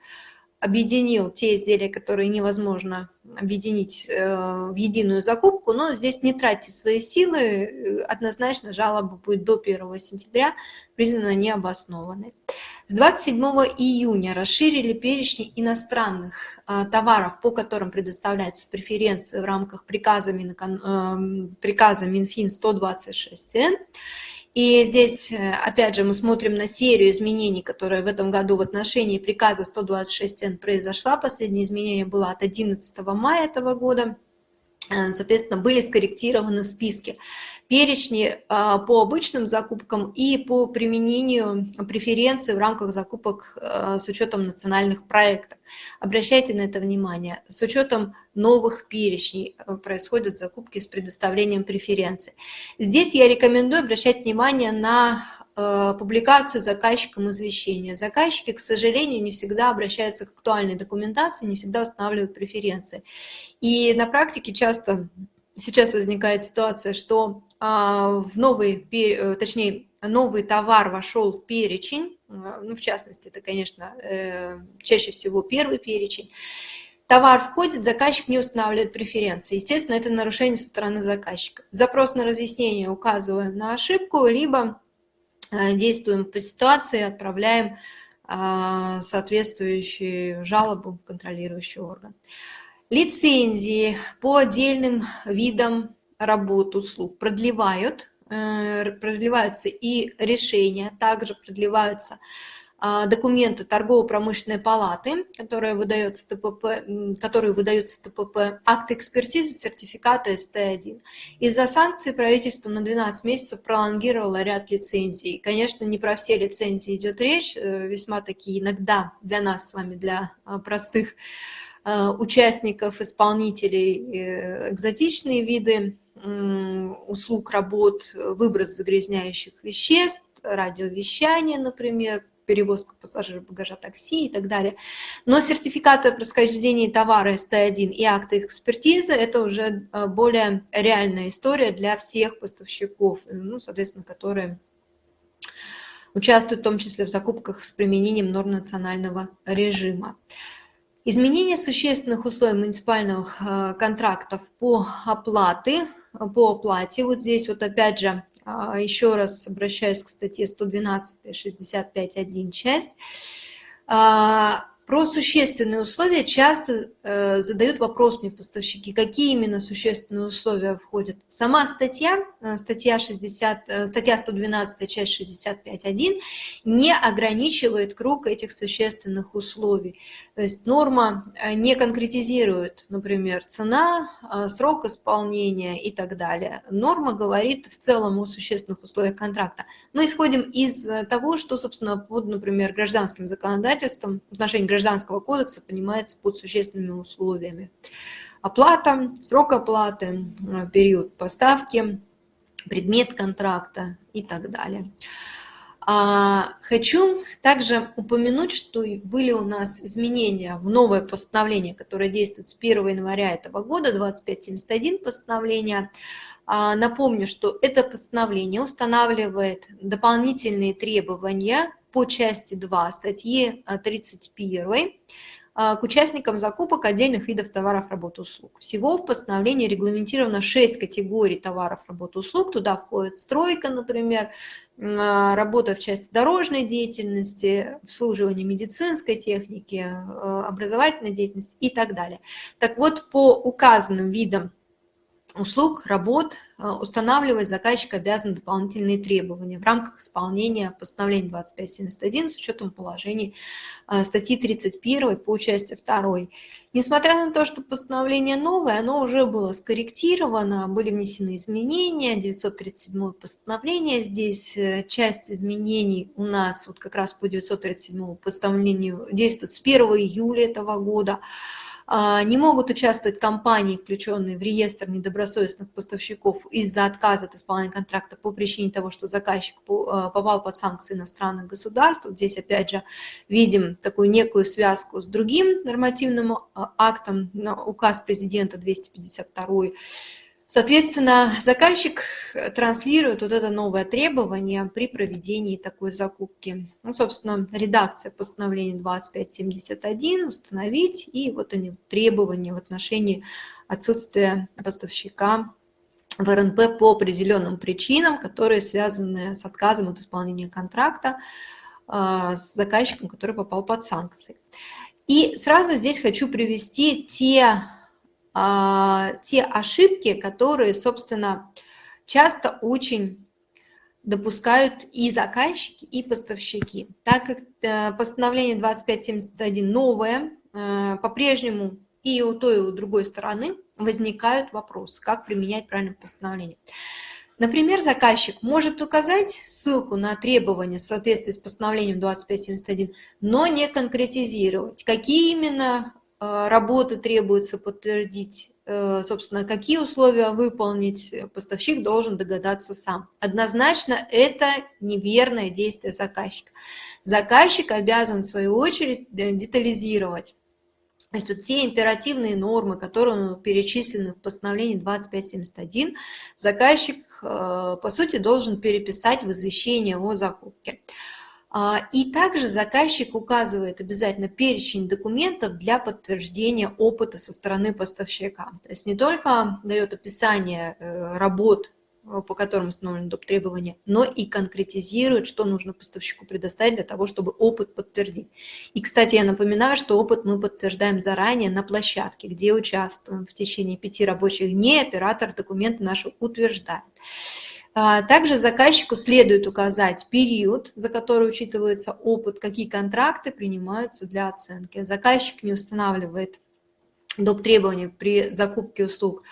объединил те изделия, которые невозможно объединить э, в единую закупку, но здесь не тратьте свои силы, э, однозначно жалоба будет до 1 сентября признана необоснованной. С 27 июня расширили перечни иностранных э, товаров, по которым предоставляются преференции в рамках приказа, Минфин 126Н. И здесь, э, опять же, мы смотрим на серию изменений, которые в этом году в отношении приказа 126Н произошла. Последнее изменение было от 11 мая этого года. Э, соответственно, были скорректированы списки, перечни а, по обычным закупкам и по применению преференций в рамках закупок э, с учетом национальных проектов. Обращайте на это внимание. С учетом новых перечней э, происходят закупки с предоставлением преференций. Здесь я рекомендую обращать внимание на Э, публикацию заказчикам извещения. Заказчики, к сожалению, не всегда обращаются к актуальной документации, не всегда устанавливают преференции. И на практике часто сейчас возникает ситуация, что а, в новый, э, точнее, новый товар вошел в перечень, э, ну, в частности, это, конечно, чаще всего первый перечень, товар входит, заказчик не устанавливает преференции. Естественно, это нарушение со стороны заказчика. Запрос на разъяснение указываем на ошибку, либо Э, действуем по ситуации, отправляем а, соответствующую жалобу в контролирующий орган. Лицензии по отдельным видам работ, услуг продлевают, э, продлеваются и решения, также продлеваются документы торгово-промышленной палаты, которые выдаются ТПП, которые выдаются ТПП, акты экспертизы, сертификаты СТ-1. Из-за санкций правительство на 12 месяцев пролонгировало ряд лицензий. Конечно, не про все лицензии идет речь, э, весьма такие иногда для нас с вами, для а, простых а, участников, исполнителей, э, экзотичные виды услуг, работ, выброс загрязняющих веществ, радиовещание, например, перевозку пассажиров, багажа, такси и так далее. Но сертификаты о происхождении товара СТ1 и акты экспертизы – это уже э, более реальная история для всех поставщиков, ну, соответственно, которые участвуют в том числе в закупках с применением норм национального режима. Изменение существенных условий муниципальных э, контрактов по оплате, по оплате. Вот здесь вот опять же еще раз обращаюсь к статье 112, 65.1 часть. Про существенные условия часто э, задают вопрос мне поставщики, какие именно существенные условия входят. Сама статья, э, статья, 60, э, статья 112, часть 65.1, не ограничивает круг этих существенных условий. То есть норма э, не конкретизирует, например, цена, э, срок исполнения и так далее. Норма говорит в целом о существенных условиях контракта. Мы исходим из того, что, собственно, под, например, гражданским законодательством в отношении Гражданского кодекса понимается под существенными условиями. Оплата, срок оплаты, э, период поставки, предмет контракта и так далее. А, хочу также упомянуть, что были у нас изменения в новое постановление, которое действует с 1 января этого года, 2571 постановление. А, напомню, что это постановление устанавливает дополнительные требования по части 2 статьи 31 э, э, к участникам закупок отдельных видов товаров, работ, услуг. Всего в постановлении регламентировано 6 категорий товаров, работ, услуг. Туда входит стройка, например, э, работа в части дорожной деятельности, обслуживание медицинской техники, образовательной деятельности и так далее. Так вот, по указанным видам услуг, работ э, устанавливать заказчик обязан дополнительные требования в рамках исполнения постановления 2571 с учетом положений э, статьи 31 по части 2. Несмотря на то, что постановление новое, оно уже было скорректировано, были внесены изменения, 937 постановление, здесь э, часть изменений у нас вот как раз по 937 постановлению действует с 1 июля этого года, не могут участвовать компании, включенные в реестр недобросовестных поставщиков из-за отказа от исполнения контракта по причине того, что заказчик а, попал под санкции иностранных государств. Здесь, опять же, видим такую некую связку с другим нормативным а, актом, указ президента 252 Соответственно, заказчик транслирует вот это новое требование при проведении такой закупки. Ну, собственно, редакция постановления 2571 установить, и вот они требования в отношении отсутствия поставщика в РНП по определенным причинам, которые связаны с отказом от исполнения контракта а, с заказчиком, который попал под санкции. И сразу здесь хочу привести те те ошибки, которые, собственно, часто очень допускают и заказчики, и поставщики. Так как э, постановление 2571 новое, э, по-прежнему и у той, и у другой стороны возникают вопросы, как применять правильное постановление. Например, заказчик может указать ссылку на требования в соответствии с постановлением 2571, но не конкретизировать, какие именно работы требуется подтвердить, э, собственно, какие условия выполнить, э, поставщик должен догадаться сам. Однозначно это неверное действие заказчика. Заказчик обязан, в свою очередь, детализировать. То есть вот те императивные нормы, которые перечислены в постановлении 2571, заказчик, по сути, должен переписать в извещение о закупке. А, и также заказчик указывает обязательно перечень документов для подтверждения опыта со стороны поставщика. То есть не только дает описание э, работ, э, по которым установлены доп. требования, но и конкретизирует, что нужно поставщику предоставить для того, чтобы опыт подтвердить. И, кстати, я напоминаю, что опыт мы подтверждаем заранее на площадке, где участвуем. В течение пяти рабочих дней оператор документы наши утверждает. А, также заказчику следует указать период, за который учитывается опыт, какие контракты принимаются для оценки. Заказчик не устанавливает доп. требования при закупке услуг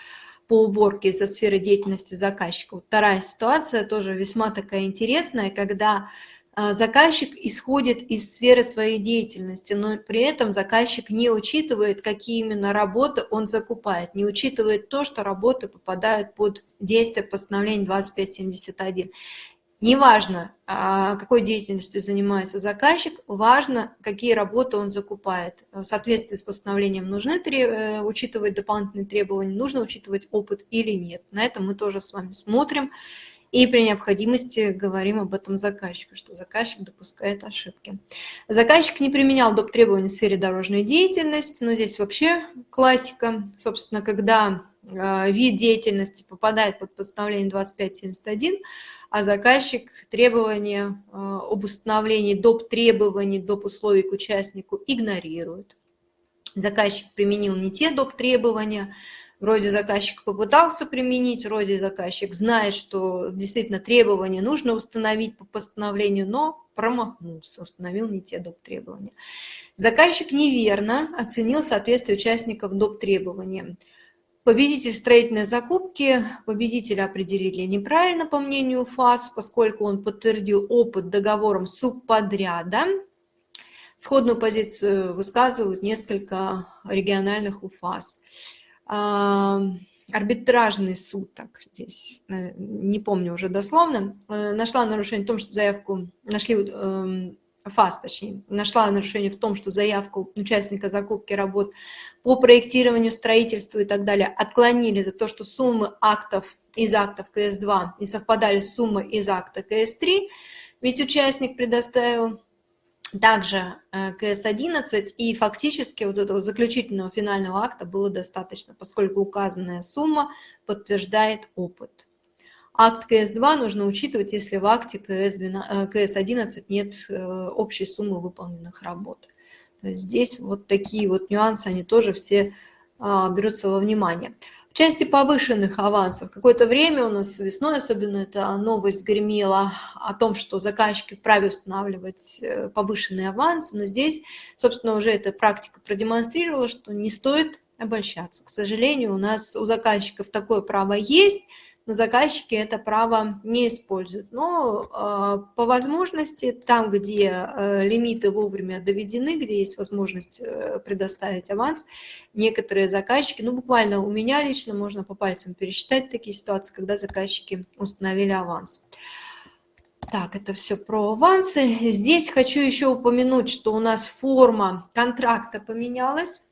по уборке из-за сферы деятельности заказчика. Вторая ситуация тоже весьма такая интересная, когда заказчик исходит из сферы своей деятельности, но при этом заказчик не учитывает, какие именно работы он закупает, не учитывает то, что работы попадают под действие постановления 2571. Неважно, а, какой деятельностью занимается заказчик, важно, какие работы он закупает. В соответствии с постановлением нужно э, учитывать дополнительные требования, нужно учитывать опыт или нет. На этом мы тоже с вами смотрим и при необходимости говорим об этом заказчику, что заказчик допускает ошибки. Заказчик не применял доп. требований в сфере дорожной деятельности, но здесь вообще классика, собственно, когда э, вид деятельности попадает под постановление 2571, а заказчик требования э, об установлении доп. требований, доп. условий к участнику игнорирует. Заказчик применил не те доп. требования, Вроде заказчик попытался применить, вроде заказчик знает, что действительно требования нужно установить по постановлению, но промахнулся, установил не те доп. требования. Заказчик неверно оценил соответствие участников доп. требованиям. Победитель строительной закупки, победителя определили неправильно, по мнению ФАС, поскольку он подтвердил опыт договором субподряда. Сходную позицию высказывают несколько региональных УФАС арбитражный суд, так здесь не помню уже дословно, э, нашла нарушение в том, что заявку нашли эм, ФАС, точнее, нашла нарушение в том, что заявку участника закупки работ по проектированию, строительству и так далее отклонили за то, что суммы актов из актов КС-2 не совпадали с суммой из акта КС-3, ведь участник предоставил также э, КС-11, и фактически вот этого заключительного финального акта было достаточно, поскольку указанная сумма подтверждает опыт. Акт КС-2 нужно учитывать, если в акте КС-11 э, нет э, общей суммы выполненных работ. То есть здесь вот такие вот нюансы, они тоже все а, берутся во внимание части повышенных авансов. Какое-то время у нас весной, особенно эта новость гремела о том, что заказчики вправе устанавливать э, повышенные авансы, но здесь, собственно, уже эта практика продемонстрировала, что не стоит обольщаться. К сожалению, у нас у заказчиков такое право есть, но заказчики это право не используют. Но э, по возможности, там, где э, лимиты вовремя доведены, где есть возможность э, предоставить аванс, некоторые заказчики, ну буквально у меня лично можно по пальцам пересчитать такие ситуации, когда заказчики установили аванс. Так, это все про авансы. Здесь хочу еще упомянуть, что у нас форма контракта поменялась.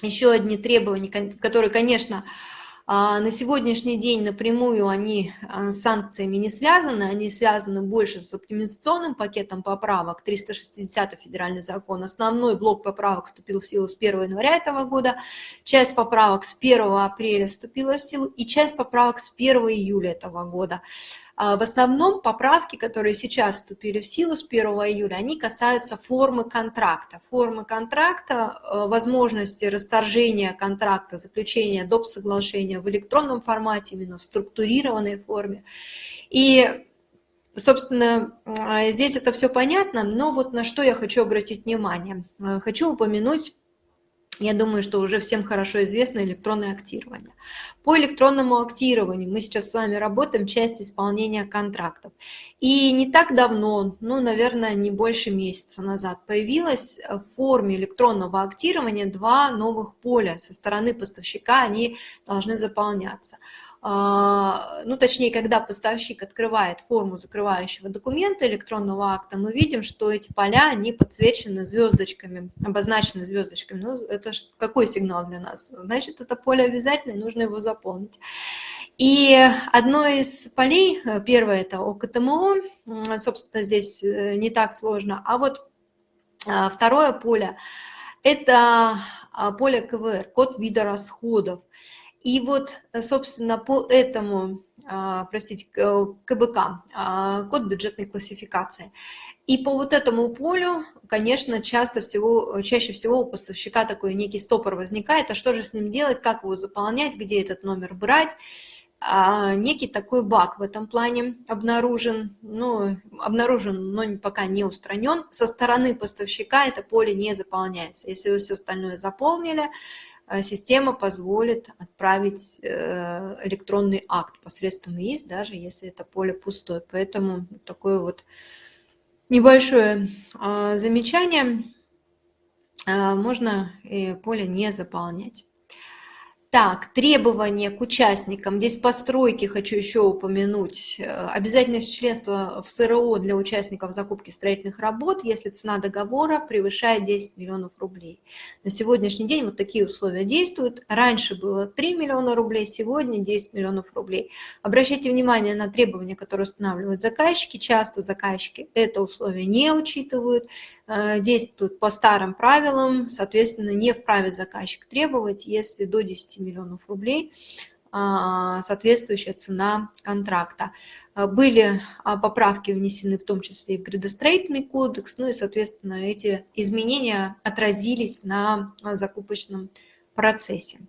Еще одни требования, которые, конечно, а, на сегодняшний день напрямую они а, с санкциями не связаны, они связаны больше с оптимизационным пакетом поправок, 360 федеральный закон. Основной блок поправок вступил в силу с 1 января этого года, часть поправок с 1 апреля вступила в силу и часть поправок с 1 июля этого года. А, в основном поправки, которые сейчас вступили в силу с 1 июля, они касаются формы контракта. Формы контракта, э, возможности расторжения контракта, заключения доп. соглашения в электронном формате, именно в структурированной форме. И Собственно, а, здесь это все понятно, но вот на что я хочу обратить внимание. Э, хочу упомянуть я думаю, что уже всем хорошо известно электронное актирование. По электронному актированию мы сейчас с вами работаем часть исполнения контрактов. И не так давно, ну, наверное, не больше месяца назад, появилось в форме электронного актирования два новых поля. Со стороны поставщика они должны заполняться. А, ну, точнее, когда поставщик открывает форму закрывающего документа электронного акта, мы видим, что эти поля, они подсвечены звездочками, обозначены звездочками. Ну, это какой сигнал для нас? Значит, это поле обязательно, нужно его заполнить. И одно из полей, э, первое это ОКТМО, собственно, здесь э, не так сложно, а вот а, второе поле – это а, поле КВР, код вида расходов. И вот, э, собственно, по этому, а, простите, КБК, а, код бюджетной классификации. И по вот этому полю, конечно, часто всего, чаще всего у поставщика такой некий стопор возникает, а что же с ним делать, как его заполнять, где этот номер брать. А, некий такой баг в этом плане обнаружен, ну, обнаружен, но пока не устранен. Со стороны поставщика это поле не заполняется. Если вы все остальное заполнили, Э, система позволит отправить э, электронный акт посредством ИИС, даже если это поле пустое. Поэтому такое вот небольшое а, замечание. Можно поле не заполнять. Так, требования к участникам. Здесь постройки хочу еще упомянуть. Э, обязательность членства в СРО для участников закупки строительных работ, если цена договора превышает 10 миллионов рублей. На сегодняшний день вот такие условия действуют. Раньше было 3 миллиона рублей, сегодня 10 миллионов рублей. Обращайте внимание на требования, которые устанавливают заказчики. Часто заказчики это условие не учитывают. Э, действуют по старым правилам, соответственно, не вправе заказчик требовать, если до 10 миллионов рублей а, соответствующая цена контракта. Э, были а, поправки внесены в том числе и в градостроительный кодекс, ну и, соответственно, эти изменения отразились на закупочном процессе.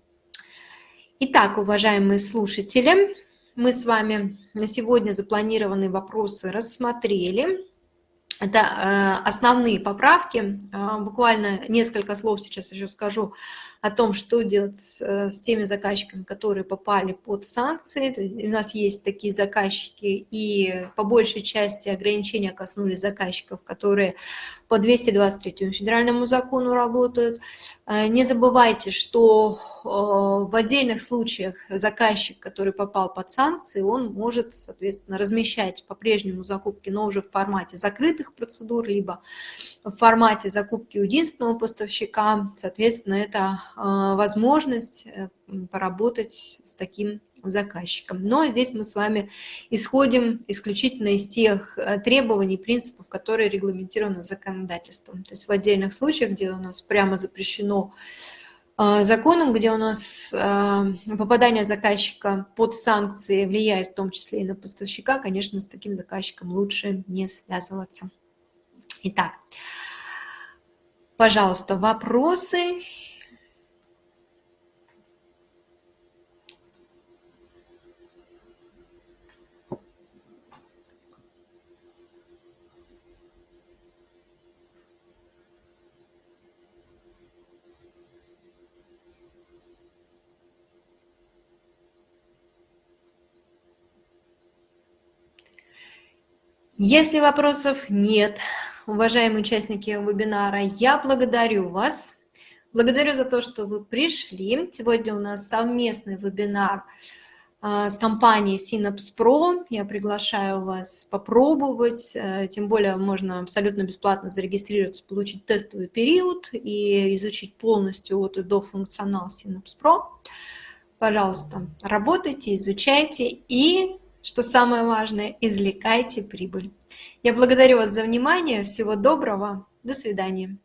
Итак, уважаемые слушатели, мы с вами на сегодня запланированные вопросы рассмотрели. Это э, основные поправки. Э, буквально несколько слов сейчас еще скажу о том, что делать с, э, с теми заказчиками, которые попали под санкции. У нас есть такие заказчики, и по большей части ограничения коснулись заказчиков, которые по 223 федеральному закону работают. Э, не забывайте, что э, в отдельных случаях заказчик, который попал под санкции, он может, соответственно, размещать по-прежнему закупки, но уже в формате закрытых процедур, либо в формате закупки единственного поставщика. Соответственно, это возможность э, поработать с таким заказчиком. Но здесь мы с вами исходим исключительно из тех э, требований, принципов, которые регламентированы законодательством. То есть в отдельных случаях, где у нас прямо запрещено а, законом, где у нас а, попадание заказчика под санкции влияет в том числе и на поставщика, конечно, с таким заказчиком лучше не связываться. Итак, пожалуйста, вопросы Если вопросов нет, уважаемые участники вебинара, я благодарю вас. Благодарю за то, что вы пришли. Сегодня у нас совместный вебинар а, с компанией Synapse Pro. Я приглашаю вас попробовать, э, тем более можно абсолютно бесплатно зарегистрироваться, получить тестовый период и изучить полностью от и до функционал Synapse Pro. Пожалуйста, работайте, изучайте и, что самое важное, извлекайте прибыль. Я благодарю вас за внимание. Всего доброго. До свидания.